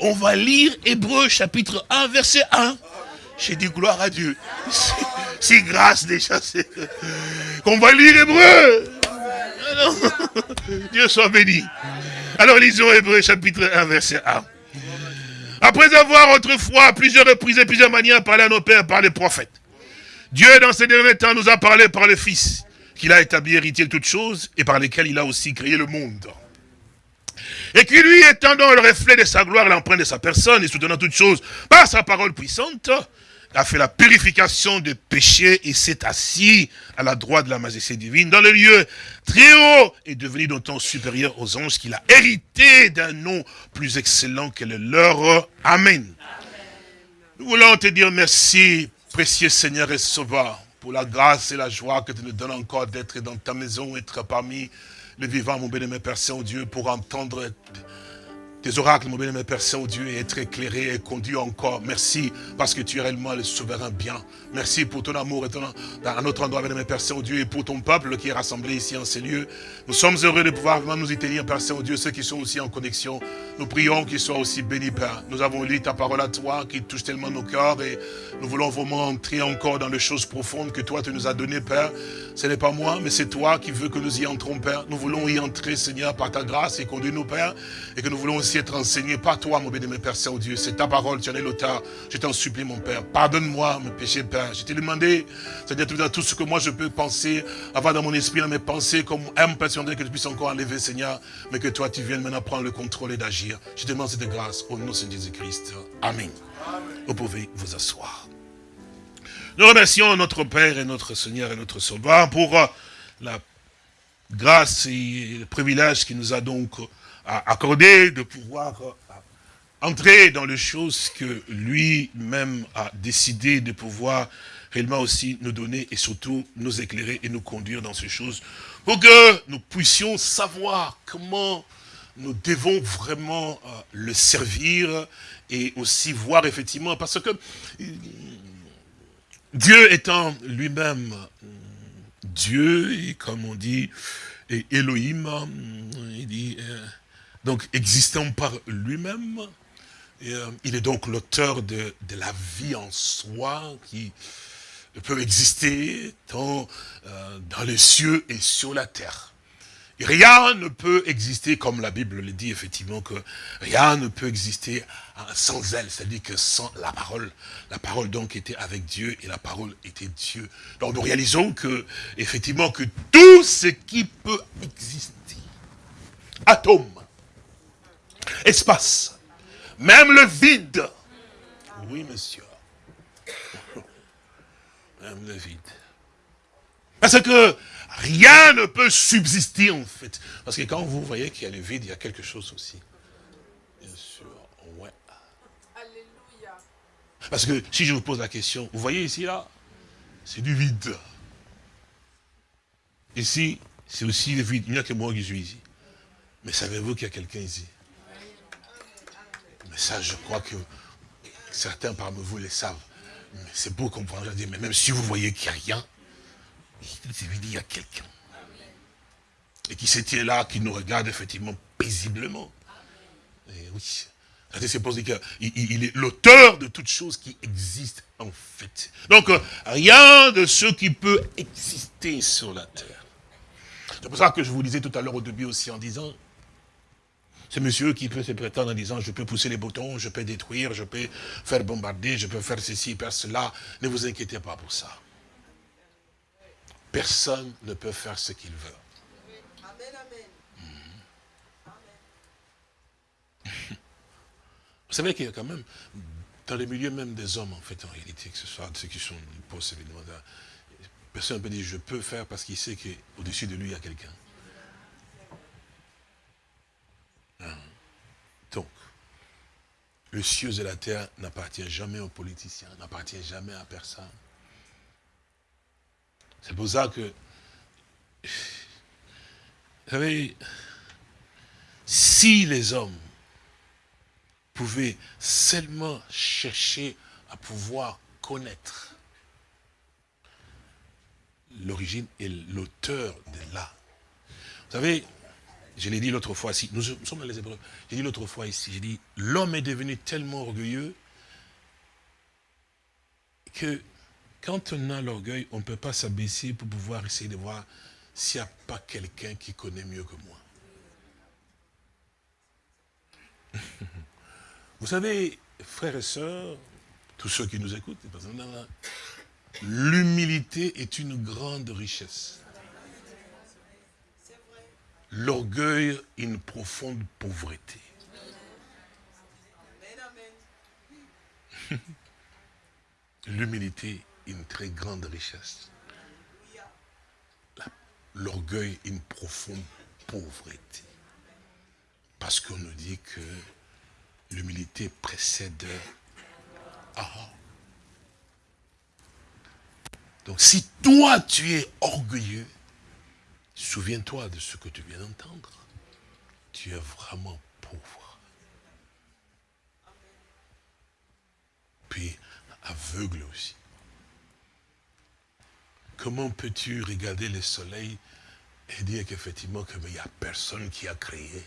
on va lire Hébreu chapitre 1, verset 1. J'ai dit, gloire à Dieu. *laughs* Si grâce déjà, qu'on va lire hébreu. Dieu soit béni. Alors lisons Hébreu chapitre 1, verset 1. Après avoir autrefois à plusieurs reprises et plusieurs manières parlé à nos pères par les prophètes, Dieu dans ces derniers temps nous a parlé par le Fils, qu'il a établi héritier de toutes choses et par lesquelles il a aussi créé le monde. Et qui lui, étendant le reflet de sa gloire, l'empreinte de sa personne et soutenant toutes choses par sa parole puissante, a fait la purification des péchés et s'est assis à la droite de la majesté divine dans le lieu très haut et devenu d'autant supérieur aux anges qu'il a hérité d'un nom plus excellent que le leur. Amen. Nous voulons te dire merci, précieux Seigneur et Sauveur, pour la grâce et la joie que tu nous donnes encore d'être dans ta maison, être parmi les vivants, mon bénémoine Père Saint-Dieu, pour entendre tes oracles, mon bien-aimé Père Saint-Dieu, être éclairé et conduit encore. Merci parce que tu es réellement le souverain bien. Merci pour ton amour et ton, à notre endroit, bien-aimé Père Saint-Dieu, et pour ton peuple qui est rassemblé ici en ces lieux. Nous sommes heureux de pouvoir vraiment nous y tenir, Père Saint-Dieu, ceux qui sont aussi en connexion. Nous prions qu'ils soient aussi bénis, Père. Nous avons lu ta parole à toi qui touche tellement nos cœurs et nous voulons vraiment entrer encore dans les choses profondes que toi tu nous as données, Père. Ce n'est pas moi, mais c'est toi qui veux que nous y entrons, Père. Nous voulons y entrer, Seigneur, par ta grâce et conduire-nous, Père, et que nous voulons aussi être enseignés par toi, mon béni, mon Père Saint-Dieu. C'est ta parole, tu en es l'auteur. Je t'en supplie, mon Père. Pardonne-moi mes péchés, Père. Je t'ai demandé, c'est-à-dire tout ce que moi je peux penser, avoir dans mon esprit, dans mes pensées, comme un Père Saint-Dieu, que je puisse encore enlever, Seigneur, mais que toi, tu viennes maintenant prendre le contrôle et d'agir. Je te demande cette grâce au nom de Jésus-Christ. Amen. Vous pouvez vous asseoir. Nous remercions notre Père et notre Seigneur et notre Sauveur pour la grâce et le privilège qu'il nous a donc accordé de pouvoir euh, entrer dans les choses que lui-même a décidé de pouvoir réellement aussi nous donner et surtout nous éclairer et nous conduire dans ces choses pour que nous puissions savoir comment nous devons vraiment le servir et aussi voir effectivement, parce que Dieu étant lui-même Dieu, et comme on dit, et Elohim, il dit, euh, donc existant par lui-même, euh, il est donc l'auteur de, la vie en soi qui peut exister tant euh, dans les cieux et sur la terre. Rien ne peut exister, comme la Bible le dit effectivement, que rien ne peut exister sans elle, c'est-à-dire que sans la parole. La parole donc était avec Dieu et la parole était Dieu. Donc nous réalisons que, effectivement, que tout ce qui peut exister, atome, espace, même le vide, oui monsieur, même le vide. Parce que Rien ne peut subsister en fait. Parce que quand vous voyez qu'il y a le vide, il y a quelque chose aussi. Bien sûr, ouais. Alléluia. Parce que si je vous pose la question, vous voyez ici là, c'est du vide. Ici, c'est aussi le vide. Il n'y a que moi qui suis ici. Mais savez-vous qu'il y a quelqu'un ici? Mais ça, je crois que certains parmi vous le savent. C'est beau comprendre. Mais même si vous voyez qu'il n'y a rien, il y a quelqu'un. Et qui se tient là, qui nous regarde effectivement paisiblement. Et oui. C'est pour dire qu'il est l'auteur de toutes choses qui existent en fait. Donc, rien de ce qui peut exister sur la terre. C'est pour ça que je vous disais tout à l'heure au début aussi en disant, c'est monsieur qui peut se prétendre en disant, je peux pousser les boutons, je peux détruire, je peux faire bombarder, je peux faire ceci, faire cela. Ne vous inquiétez pas pour ça. Personne ne peut faire ce qu'il veut. Vous savez qu'il y a quand même, dans les milieux même des hommes, en fait, en réalité, que ce soit ceux qui sont postes, évidemment, personne ne peut dire je peux faire parce qu'il sait qu'au-dessus de lui, il y a quelqu'un. Hein? Donc, le cieux et la terre n'appartient jamais aux politiciens, n'appartient jamais à personne. C'est pour ça que, vous savez, si les hommes pouvaient seulement chercher à pouvoir connaître l'origine et l'auteur de là. Vous savez, je l'ai dit l'autre fois ici, nous sommes dans les épreuves, j'ai dit l'autre fois ici, j'ai dit, l'homme est devenu tellement orgueilleux que quand on a l'orgueil, on ne peut pas s'abaisser pour pouvoir essayer de voir s'il n'y a pas quelqu'un qui connaît mieux que moi. *laughs* Vous savez, frères et sœurs, tous ceux qui nous écoutent, l'humilité est une grande richesse. L'orgueil, une profonde pauvreté. *laughs* L'humilité une très grande richesse. L'orgueil, une profonde pauvreté. Parce qu'on nous dit que l'humilité précède ah. Donc si toi tu es orgueilleux, Souviens-toi de ce que tu viens d'entendre. Tu es vraiment pauvre. Puis aveugle aussi. Comment peux-tu regarder le soleil et dire qu'effectivement qu'il n'y a personne qui a créé?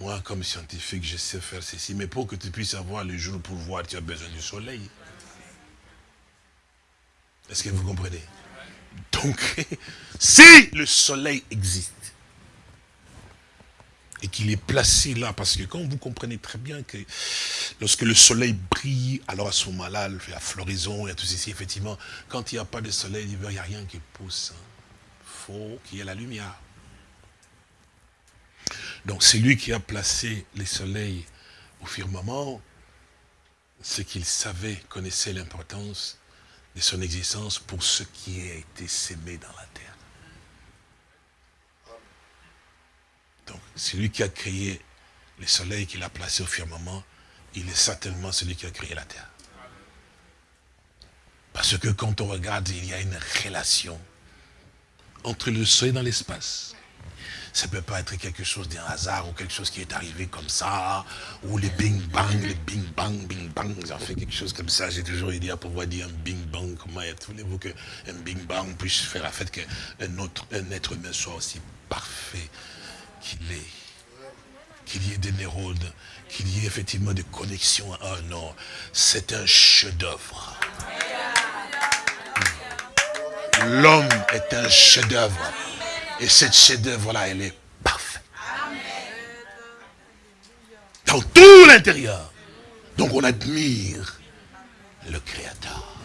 Moi, comme scientifique, je sais faire ceci, mais pour que tu puisses avoir le jour pour voir, tu as besoin du soleil. Est-ce que vous comprenez? Donc, *laughs* si le soleil existe, et qu'il est placé là, parce que quand vous comprenez très bien que lorsque le soleil brille, alors à ce moment-là, la floraison et tout ceci, effectivement, quand il n'y a pas de soleil, il n'y a rien qui pousse. Il hein. faut qu'il y ait la lumière. Donc c'est lui qui a placé les soleils au firmament, c'est qu'il savait, connaissait l'importance de son existence pour ce qui a été sémé dans la terre. Donc, c'est lui qui a créé le soleil, qu'il a placé au firmament, il est certainement celui qui a créé la terre. Parce que quand on regarde, il y a une relation entre le soleil dans l'espace. Ça ne peut pas être quelque chose d'un hasard ou quelque chose qui est arrivé comme ça, ou les bing bang, les bing bang, bing bang, ils ont fait quelque chose comme ça. J'ai toujours dit à pouvoir dire un bing bang, comment voulez-vous qu'un bing bang puisse faire la fait qu'un un être humain soit aussi parfait qu'il est, qu'il y ait des neurones, qu'il y ait effectivement des connexions. Ah non, c'est un chef-d'œuvre. L'homme est un chef-d'œuvre. Et cette chef-d'œuvre-là, elle est parfaite. Dans tout l'intérieur. Donc on admire le Créateur.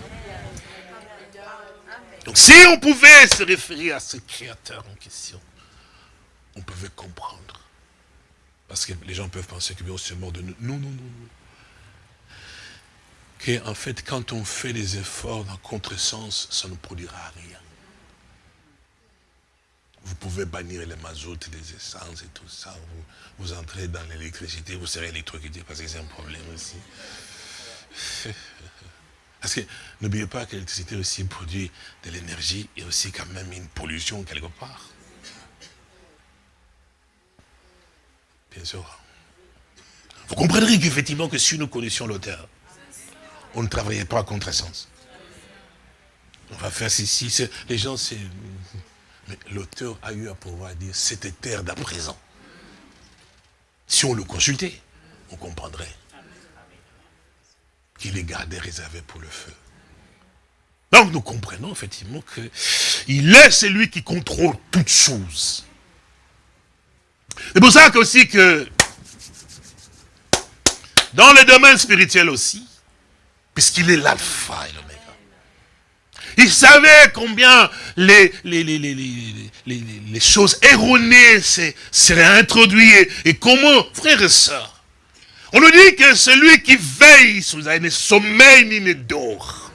Donc si on pouvait se référer à ce Créateur en question, on pouvait comprendre. Parce que les gens peuvent penser que c'est mort de nous. Non, non, non, non. Que, en fait, quand on fait des efforts dans contresens, ça ne produira rien. Vous pouvez bannir les mazoutes, les essences et tout ça. Vous, vous entrez dans l'électricité, vous serez électrocuté parce que c'est un problème aussi. *laughs* Parce que n'oubliez pas que l'électricité aussi produit de l'énergie et aussi quand même une pollution quelque part. Bien sûr. Vous comprendrez qu'effectivement que si nous connaissions l'auteur, on ne travaillait pas contre sens. On va faire ceci, les gens, c'est... Mais l'auteur a eu à pouvoir dire, c'était terre d'à présent. Si on le consultait, on comprendrait qu'il est gardé réservé pour le feu. Donc nous comprenons effectivement qu'il est celui qui contrôle toutes choses. C'est pour ça aussi que dans le domaine spirituel aussi, puisqu'il est l'alpha et il savait combien les, les, les, choses erronées seraient introduites et comment, frères et sœurs, on nous dit que celui qui veille sous un ne sommeil ni ne dort.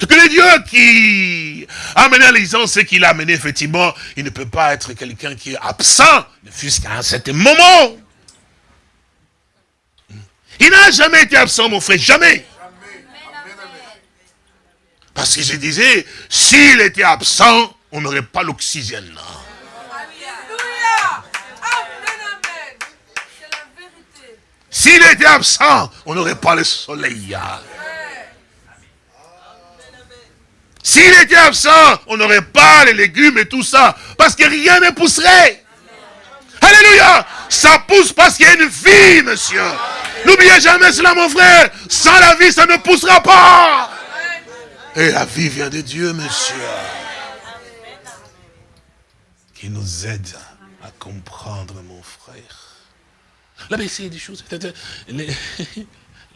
Ce que le Dieu qui a amené à l'existence, ce qu'il a amené, effectivement, il ne peut pas être quelqu'un qui est absent, ne fût-ce qu'à un certain moment. Il n'a jamais été absent, mon frère, jamais. Parce que je disais, s'il était absent, on n'aurait pas l'oxygène. S'il était absent, on n'aurait pas le soleil. S'il était absent, on n'aurait pas les légumes et tout ça. Parce que rien ne pousserait. Alléluia. Ça pousse parce qu'il y a une vie, monsieur. N'oubliez jamais cela, mon frère. Sans la vie, ça ne poussera pas. Et la vie vient de Dieu, monsieur. Qui nous aide à comprendre, mon frère. La c'est des choses. *laughs*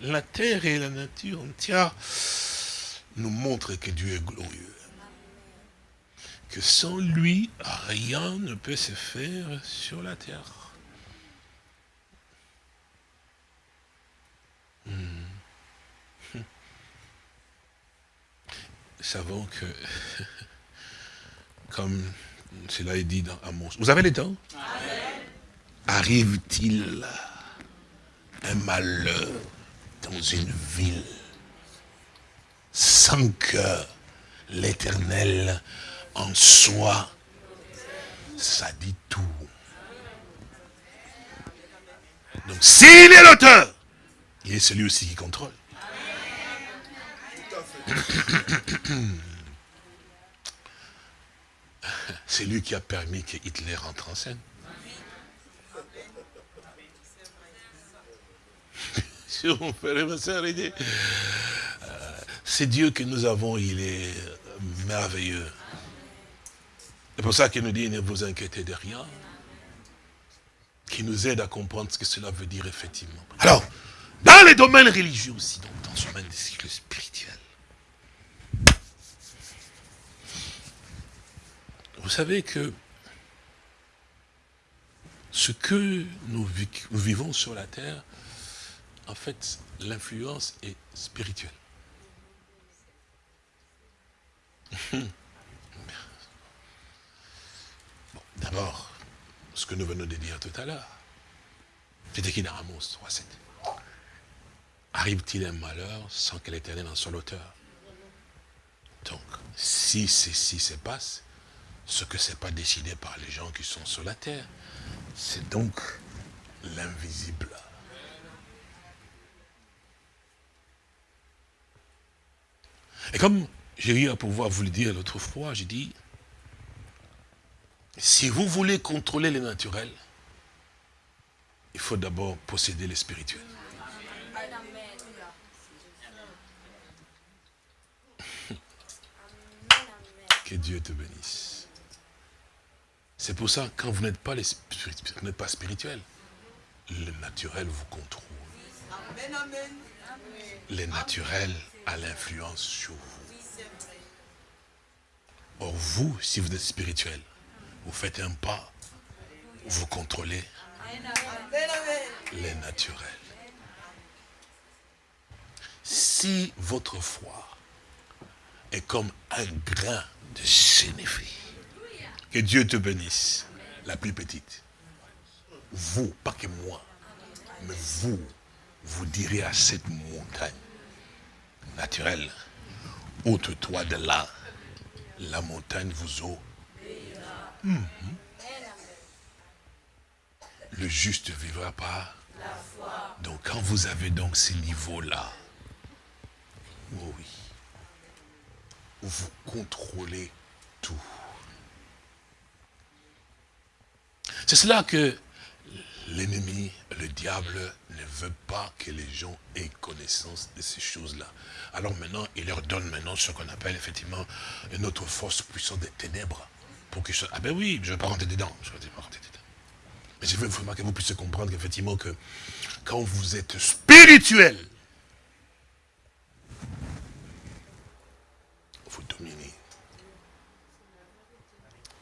La terre et la nature entière nous montre que Dieu est glorieux. Que sans lui, rien ne peut se faire sur la terre. Hmm. *laughs* savons que, *laughs* comme cela est dit dans Amos, vous avez les temps? Arrive-t-il un malheur dans une ville sans que l'éternel en soi, ça dit tout. Donc s'il est l'auteur, il est celui aussi qui contrôle. *coughs* C'est lui qui a permis que Hitler entre en scène. *laughs* C'est Dieu que nous avons, il est merveilleux. C'est pour ça qu'il nous dit, ne vous inquiétez de rien. Qui nous aide à comprendre ce que cela veut dire effectivement. Alors, dans les domaines religieux aussi, donc dans ce domaine des spirituel. Vous savez que ce que nous vivons sur la terre, en fait, l'influence est spirituelle. *laughs* D'abord, ce que nous venons de dire tout à l'heure, c'était qui dans Amos 3.7 Arrive-t-il un malheur sans que l'éternel en soit l'auteur? Donc, si ceci se passe, ce que ce n'est pas décidé par les gens qui sont sur la terre, c'est donc l'invisible. Et comme j'ai eu à pouvoir vous le dire l'autre fois, j'ai dit, si vous voulez contrôler le naturel, il faut d'abord posséder le spirituel. Que Dieu te bénisse. C'est pour ça, quand vous n'êtes pas, pas spirituel, le naturel vous contrôle. Le naturel a l'influence sur vous. Or, vous, si vous êtes spirituel, vous faites un pas, vous contrôlez les naturels. Si votre foi est comme un grain de sénéphie, que Dieu te bénisse, la plus petite, vous, pas que moi, mais vous, vous direz à cette montagne naturelle, ôte-toi de là, la montagne vous eau Mhm. Le juste vivra pas. Donc quand vous avez donc ces niveaux-là, oh oui, vous contrôlez tout. C'est cela que l'ennemi, le diable, ne veut pas que les gens aient connaissance de ces choses-là. Alors maintenant, il leur donne maintenant ce qu'on appelle effectivement une autre force puissante des ténèbres pour Ah ben oui, je ne vais pas rentrer dedans. Je vais pas rentrer dedans. Mais je veux vraiment que vous puissiez comprendre qu'effectivement, que quand vous êtes spirituel, vous dominez.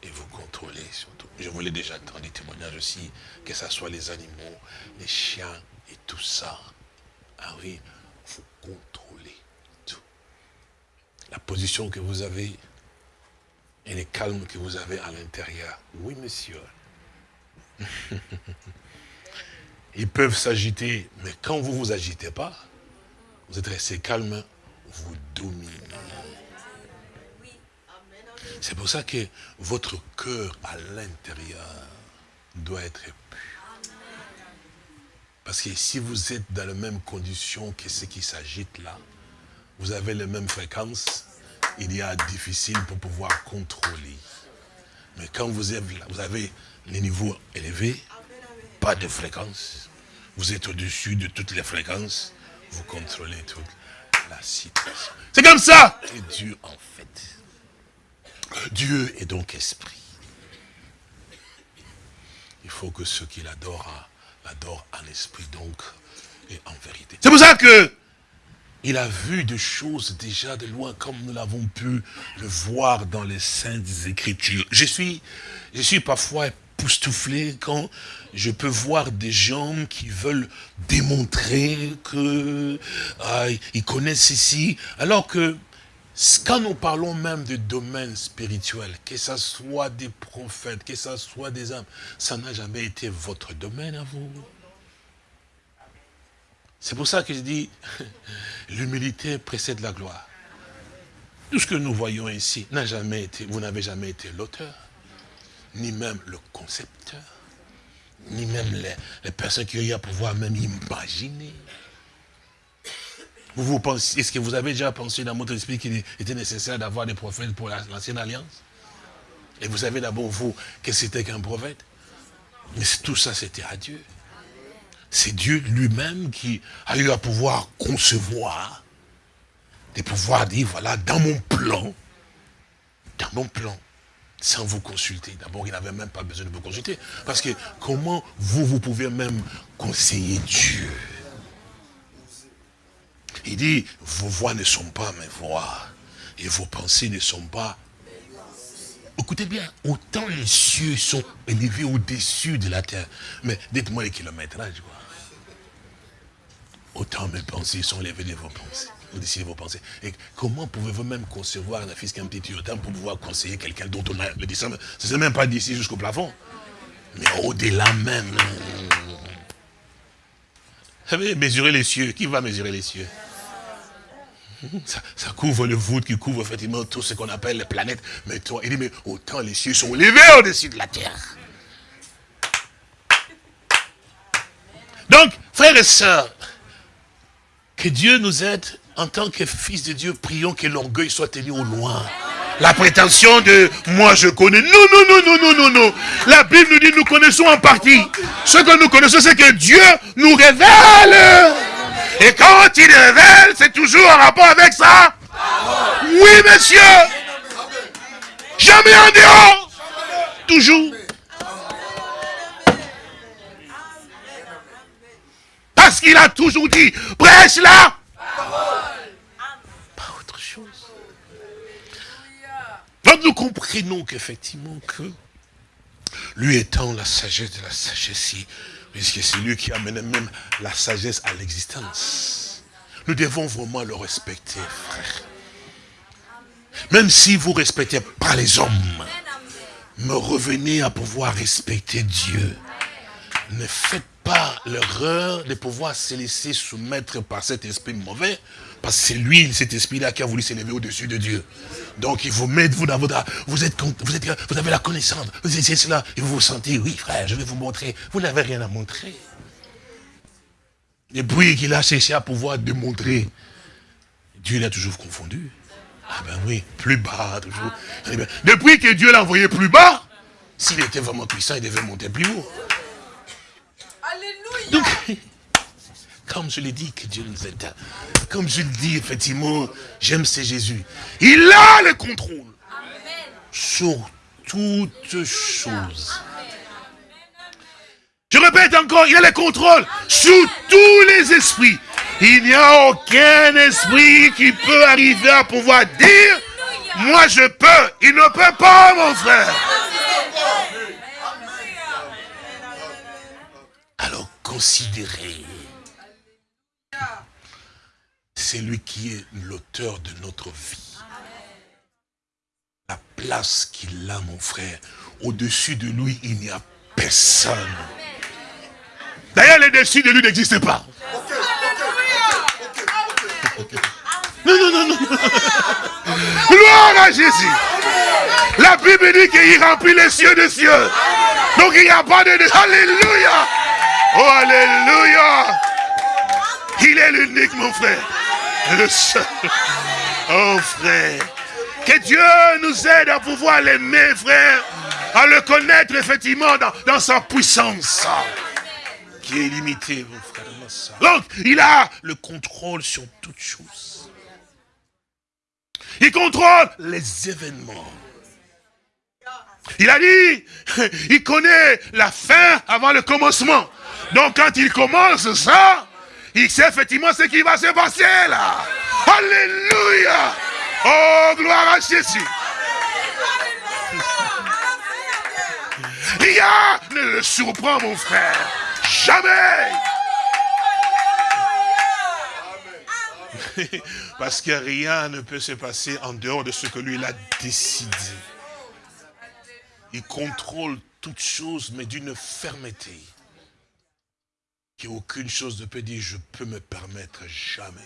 Et vous contrôlez surtout. Je vous l'ai déjà entendu témoignage aussi, que ce soit les animaux, les chiens et tout ça. Ah oui, vous contrôlez tout. La position que vous avez, et les calmes que vous avez à l'intérieur. Oui, monsieur. *laughs* Ils peuvent s'agiter, mais quand vous ne vous agitez pas, vous êtes resté calme, vous dominez. C'est pour ça que votre cœur à l'intérieur doit être pur. Parce que si vous êtes dans la même condition que ceux qui s'agitent là, vous avez les mêmes fréquences, il y a difficile pour pouvoir contrôler. Mais quand vous avez, vous avez les niveaux élevés, pas de fréquence, vous êtes au-dessus de toutes les fréquences, vous contrôlez toute la situation. C'est comme ça que Dieu en fait. Dieu est donc esprit. Il faut que ceux qui l'adorent l'adorent en esprit donc et en vérité. C'est pour ça que il a vu des choses déjà de loin, comme nous l'avons pu le voir dans les Saintes Écritures. Je suis, je suis parfois époustouflé quand je peux voir des gens qui veulent démontrer qu'ils ah, connaissent ceci, alors que quand nous parlons même de domaine spirituel, que ce soit des prophètes, que ce soit des âmes, ça n'a jamais été votre domaine à vous. C'est pour ça que je dis, *laughs* l'humilité précède la gloire. Tout ce que nous voyons ici n'a jamais été, vous n'avez jamais été l'auteur, ni même le concepteur, ni même les, personnes qui ont eu à pouvoir même imaginer. Vous, vous pensez, est-ce que vous avez déjà pensé dans votre esprit qu'il était nécessaire d'avoir des prophètes pour l'ancienne alliance? Et vous savez d'abord, vous, que c'était qu'un prophète? Mais tout ça, c'était à Dieu. C'est Dieu lui-même qui a eu à pouvoir concevoir, de pouvoir dire, voilà, dans mon plan, dans mon plan, sans vous consulter. D'abord, il n'avait même pas besoin de vous consulter. Parce que comment vous, vous pouvez même conseiller Dieu? Il dit, vos voix ne sont pas mes voix. Et vos pensées ne sont pas... Écoutez bien, autant les cieux sont élevés au-dessus de la terre. Mais dites-moi les kilométrages, quoi. Autant mes pensées sont élevées de vos pensées. Vous décidez vos pensées. Et comment pouvez-vous même concevoir un fils qu'un petit autant pour pouvoir conseiller quelqu'un dont on a le Ce n'est même pas d'ici jusqu'au plafond. Mais au-delà même. Vous savez, mesurer les cieux. Qui va mesurer les cieux? Ça, couvre le voûte qui couvre effectivement tout ce qu'on appelle les planètes. Mais toi, il dit, mais autant les cieux sont élevés au-dessus de la terre. Donc, frères et sœurs, que Dieu nous aide en tant que fils de Dieu, prions que l'orgueil soit tenu au loin. La prétention de moi je connais. Non, non, non, non, non, non, non. La Bible nous dit nous connaissons en partie. Ce que nous connaissons, c'est que Dieu nous révèle. Et quand il révèle, c'est toujours en rapport avec ça. Oui, monsieur. Jamais en dehors. Toujours. Parce qu'il a toujours dit, prêche là. Pas autre chose. Donc nous comprenons qu'effectivement que lui étant la sagesse de la sagesse, puisque c'est lui qui amène même la sagesse à l'existence. Nous devons vraiment le respecter, frère. Même si vous respectez pas les hommes, me revenez à pouvoir respecter Dieu. Ne faites pas l'erreur de pouvoir se laisser soumettre par cet esprit mauvais, parce que c'est lui, cet esprit-là, qui a voulu s'élever au-dessus de Dieu. Donc il vous met, vous, dans votre, vous, êtes, vous, êtes, vous avez la connaissance, vous êtes cela, et vous vous sentez, oui frère, je vais vous montrer. Vous n'avez rien à montrer. Et puis qu'il a cherché à pouvoir démontrer, Dieu l'a toujours confondu. Ah ben oui, plus bas toujours. Eh depuis que Dieu l'a envoyé plus bas, s'il était vraiment puissant, il devait monter plus haut. Donc, comme je l'ai dit, que Dieu nous aide. Comme je le dis, effectivement, j'aime ce Jésus. Il a le contrôle sur toutes choses. Je répète encore, il a le contrôle sur tous les esprits. Il n'y a aucun esprit qui peut arriver à pouvoir dire, moi je peux. Il ne peut pas, mon frère. Alors considérez. C'est lui qui est l'auteur de notre vie. La place qu'il a, mon frère, au-dessus de lui, il n'y a personne. D'ailleurs, le dessus de lui n'existe pas. Non, non, non, non. Gloire à Jésus. La Bible dit qu'il remplit les cieux des cieux. Donc il n'y a pas de... Alléluia. Oh, Alléluia. Il est l'unique, mon frère. *laughs* Oh, frère. Que Dieu nous aide à pouvoir l'aimer, frère. À le connaître, effectivement, dans, dans sa puissance. Qui est illimitée, mon frère. Donc, il a le contrôle sur toutes choses. Il contrôle les événements. Il a dit, *laughs* il connaît la fin avant le commencement. Donc quand il commence ça, il sait effectivement ce qui va se passer là. Alléluia. Oh, gloire à Jésus. Rien ne le surprend, mon frère. Jamais. Parce que rien ne peut se passer en dehors de ce que lui a décidé. Il contrôle toutes choses, mais d'une fermeté aucune chose ne peut dire je peux me permettre jamais.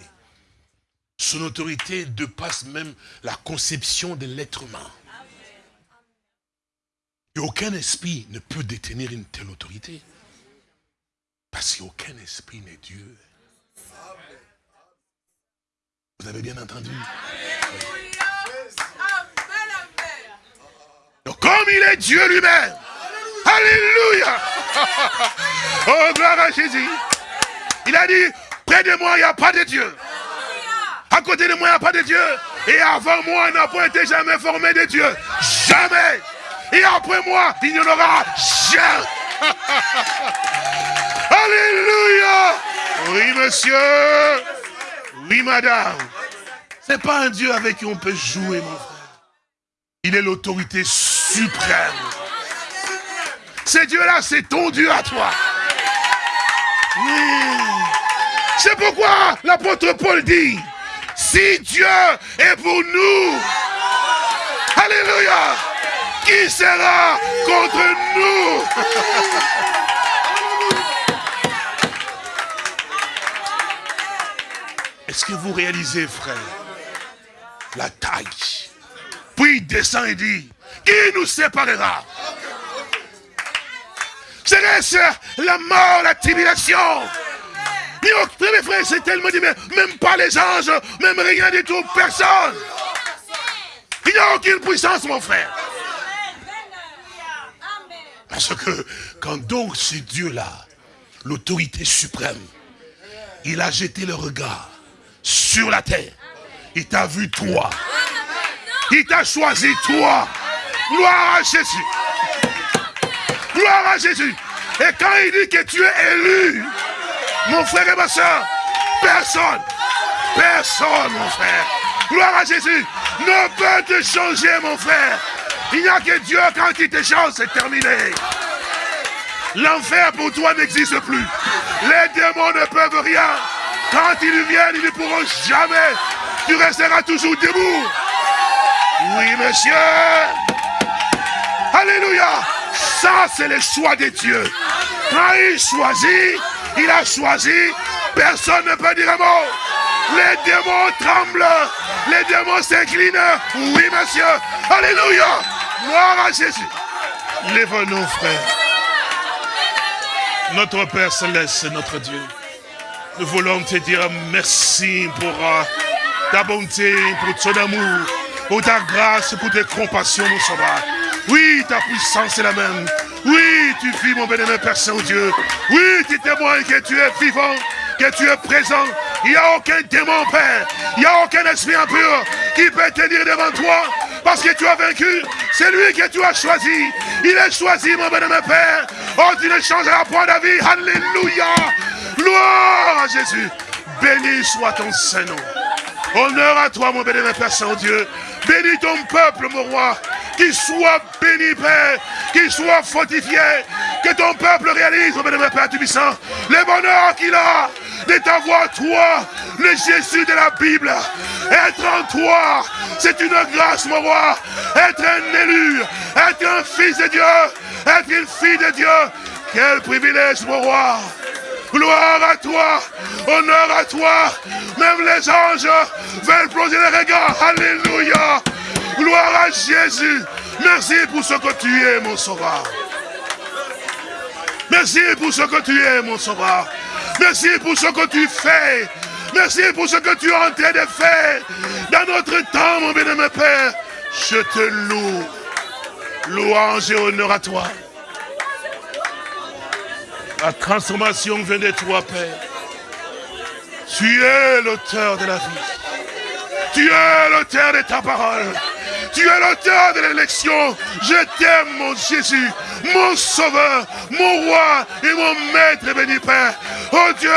Son autorité dépasse même la conception de l'être humain. Et aucun esprit ne peut détenir une telle autorité. Parce qu'aucun esprit n'est Dieu. Vous avez bien entendu? Donc comme il est Dieu lui-même, Alléluia *laughs* Oh, gloire à Jésus. Il a dit, près de moi, il n'y a pas de Dieu. À côté de moi, il n'y a pas de Dieu. Et avant moi, il n'a pas été jamais formé de Dieu. Jamais. Et après moi, il n'y en aura jamais. *laughs* Alléluia. Oui, monsieur. Oui, madame. C'est pas un Dieu avec qui on peut jouer, mon frère. Il est l'autorité suprême. Ce Dieu-là, c'est ton Dieu à toi. C'est pourquoi l'apôtre Paul dit, si Dieu est pour nous, Alléluia, qui sera contre nous? Est-ce que vous réalisez, frère, la taille? Puis il descend et dit, qui nous séparera? Serait-ce la mort, la tribulation mes frères, c'est tellement dit, mais même pas les anges, même rien du tout, personne. Il n'y a aucune puissance, mon frère. Parce que quand donc ce Dieu-là, l'autorité suprême, il a jeté le regard sur la terre, il t'a vu toi. Il t'a choisi toi. Gloire à Jésus. Gloire à Jésus. Et quand il dit que tu es élu, mon frère et ma soeur, personne, personne, mon frère, gloire à Jésus, ne peut te changer, mon frère. Il n'y a que Dieu quand il te change, c'est terminé. L'enfer pour toi n'existe plus. Les démons ne peuvent rien. Quand ils viennent, ils ne pourront jamais. Tu resteras toujours debout. Oui, monsieur. Alléluia. Ça, c'est le choix de Dieu. Quand il choisit, il a choisi, personne ne peut dire un mot. Les démons tremblent, les démons s'inclinent. Oui, monsieur. Alléluia. Gloire à Jésus. Lève-nous, frère. Notre Père Céleste, notre Dieu. Nous voulons te dire merci pour euh, ta bonté, pour ton amour, pour ta grâce, pour tes compassions, mon sauveur. Oui, ta puissance est la même. Oui, tu vis, mon bénémoine Père Saint-Dieu. Oui, tu témoignes que tu es vivant, que tu es présent. Il n'y a aucun démon, Père. Il n'y a aucun esprit impur qui peut tenir devant toi parce que tu as vaincu. C'est lui que tu as choisi. Il est choisi, mon bénémoine Père. Oh, tu ne changeras point d'avis. Alléluia. Gloire à Jésus. Béni soit ton Saint-Nom. Honneur à toi, mon bénémoine Père Saint-Dieu. Bénis ton peuple, mon roi. Qu'il soit béni, Père, qu'il soit fortifié, que ton peuple réalise, mon bénémoine Père Tubissant, le bonheur qu'il a de t'avoir, toi, le Jésus de la Bible. Être en toi, c'est une grâce, mon roi. Être un élu, être un fils de Dieu, être une fille de Dieu. Quel privilège, mon roi. Gloire à toi, honneur à toi. Même les anges veulent plonger les regards. Alléluia. Gloire à Jésus. Merci pour ce que tu es, mon sauveur. Merci pour ce que tu es, mon sauveur. Merci pour ce que tu fais. Merci pour ce que tu es en train de faire dans notre temps, mon bien-aimé Père. Je te loue. Louange et honneur à toi. La transformation vient de toi, Père. Tu es l'auteur de la vie. Tu es l'auteur de ta parole. Tu es l'auteur de l'élection. Je t'aime, mon Jésus, mon sauveur, mon roi et mon maître béni Père. Oh Dieu,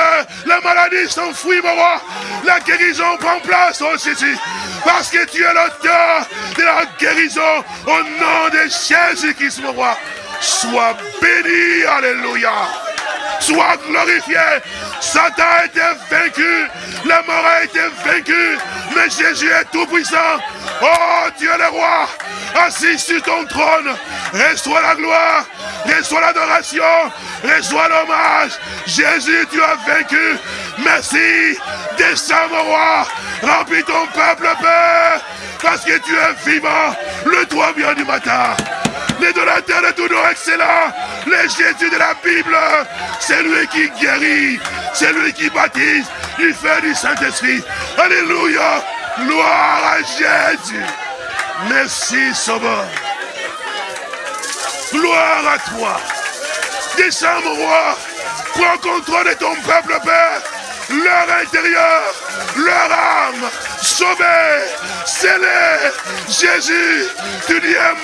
la maladie s'enfuit, mon roi. La guérison prend place, oh Jésus. Parce que tu es l'auteur de la guérison au nom de Jésus-Christ, mon roi. Sois béni, alléluia. Sois glorifié. Satan a été vaincu. La mort a été vaincue. Mais Jésus est tout puissant. Oh Dieu le roi, assis sur ton trône, reçois la gloire, reçois l'adoration, reçois l'hommage. Jésus, tu as vaincu. Merci. Descends, mon roi. Remplis ton peuple, Père. Parce que tu es vivant. Le toit bien du matin. Les donateurs de tout nos excellents. Le Jésus de la Bible, c'est lui qui guérit, c'est lui qui baptise du feu du Saint-Esprit. Alléluia. Gloire à Jésus. Merci, Sauveur. Gloire à toi. Descends, mon roi. Prends contrôle de ton peuple, Père. Leur intérieur, leur âme, sauvée, scellée. Jésus, tu dis un.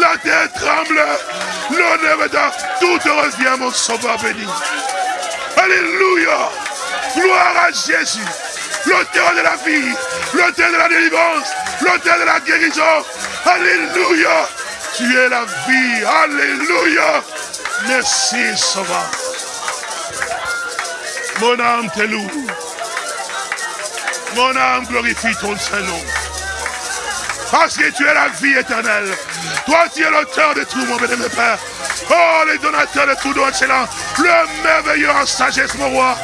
La terre tremble. L'honneur est Tout revient, mon sauveur béni. Alléluia. Gloire à Jésus l'auteur de la vie, l'auteur de la délivrance, l'auteur de la guérison. Alléluia. Tu es la vie. Alléluia. Merci, Sauveur. Mon âme te loue. Mon âme glorifie ton Saint-Nom. Parce que tu es la vie éternelle. Toi, tu es l'auteur de tout, mon bénémoine Père. Oh, les donateurs de tout don excellent. Le merveilleux en sagesse, mon roi.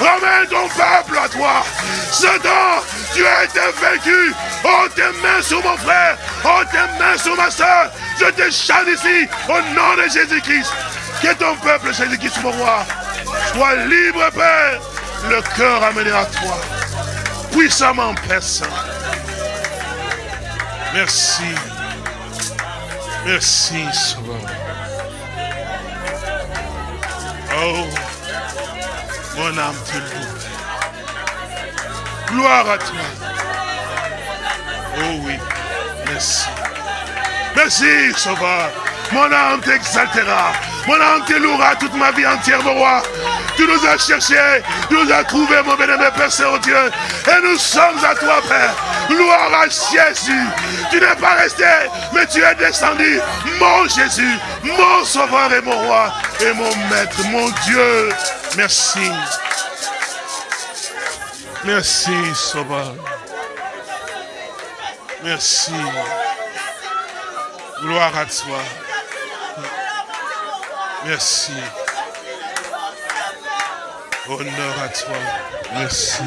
Ramène ton peuple à toi. Satan, tu as été vaincu. Oh, tes mains sur mon frère. Oh, tes mains sur ma soeur. Je te chante ici au nom de Jésus-Christ. Que ton peuple, Jésus-Christ, mon roi, soit libre, Père. Le cœur amené à toi. Puissamment, Père Saint. Merci. Merci, Sauveur. Oh, mon âme te loue. Gloire à toi. Oh oui, merci. Merci, Sauveur. Mon âme t'exaltera. Mon âme te louera toute ma vie entière, mon roi. Tu nous as cherchés, tu nous as trouvés, mon bénémoine Père Saint-Dieu. Et nous sommes à toi, Père. Gloire à Jésus. Tu n'es pas resté, mais tu es descendu. Mon Jésus, mon Sauveur et mon Roi, et mon Maître, mon Dieu. Merci. Merci, Sauveur. Merci. Gloire à toi. Merci. Honneur à toi. Merci.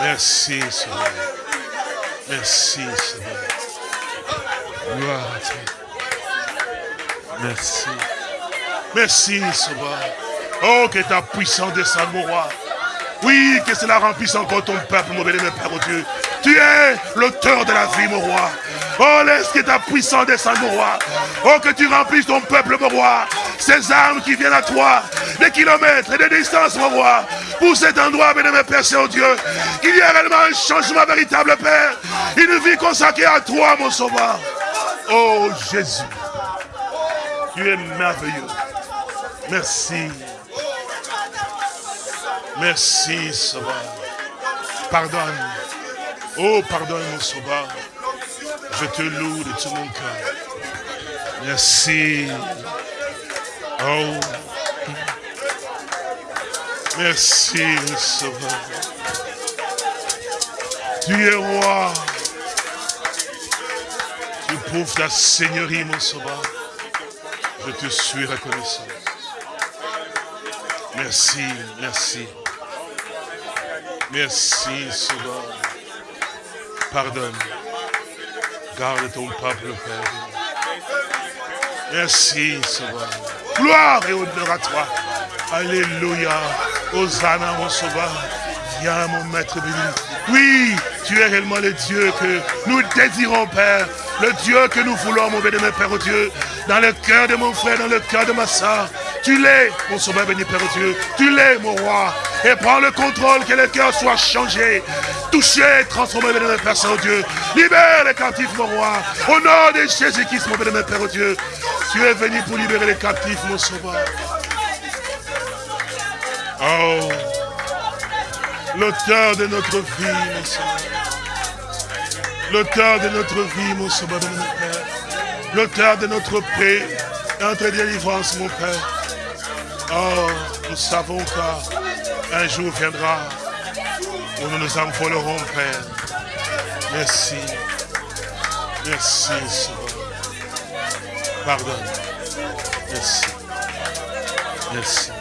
Merci, Seigneur. Merci, Seigneur. Gloire à toi. Merci. Merci, Seigneur. Oh, que ta puissance descende, mon roi. Oui, que cela remplisse encore ton peuple, mon béni, Père, oh Dieu. Tu es l'auteur de la vie, mon roi. Oh, laisse que ta puissance descende, mon roi. Oh, que tu remplisses ton peuple, mon roi. Ces armes qui viennent à toi, des kilomètres et des distances, mon roi. Pour cet endroit, béni, Père, Saint Dieu. Qu'il y ait réellement un changement véritable, Père. Une vie consacrée à toi, mon sauveur. Oh, Jésus. Tu es merveilleux. Merci. Merci, Sauveur. Pardonne. Oh, pardonne, mon Sauveur. Je te loue de tout mon cœur. Merci. Oh. Merci, Sauveur. Tu es roi. Tu prouves ta seigneurie, mon Sauveur. Je te suis reconnaissant. Merci, merci. Merci, Sauveur. Pardonne. Garde ton peuple, Père. Merci, Sauveur. Gloire et honneur à toi. Alléluia. Hosanna, mon Sauveur. Viens, mon Maître béni. Oui, tu es réellement le Dieu que nous désirons, Père. Le Dieu que nous voulons, mon béni, Père, oh Dieu. Dans le cœur de mon frère, dans le cœur de ma soeur. Tu l'es, mon sauveur béni, Père Dieu. Tu l'es, mon roi. Et prends le contrôle, que le cœur soit changé, touché, transformé, béni, Père Saint-Dieu. Libère les captifs, mon roi. Au nom de Jésus-Christ, mon béni, Père Dieu. Tu es venu pour libérer les captifs, mon sauveur. Oh, l'auteur de notre vie, mon sauveur. L'auteur de notre vie, mon sauveur, mon Père. L'auteur de notre paix, notre délivrance, mon Père. Oh, nous savons qu'un jour viendra où nous nous envolerons, Père. Merci. Merci, Seigneur. Pardonne. Merci. Merci.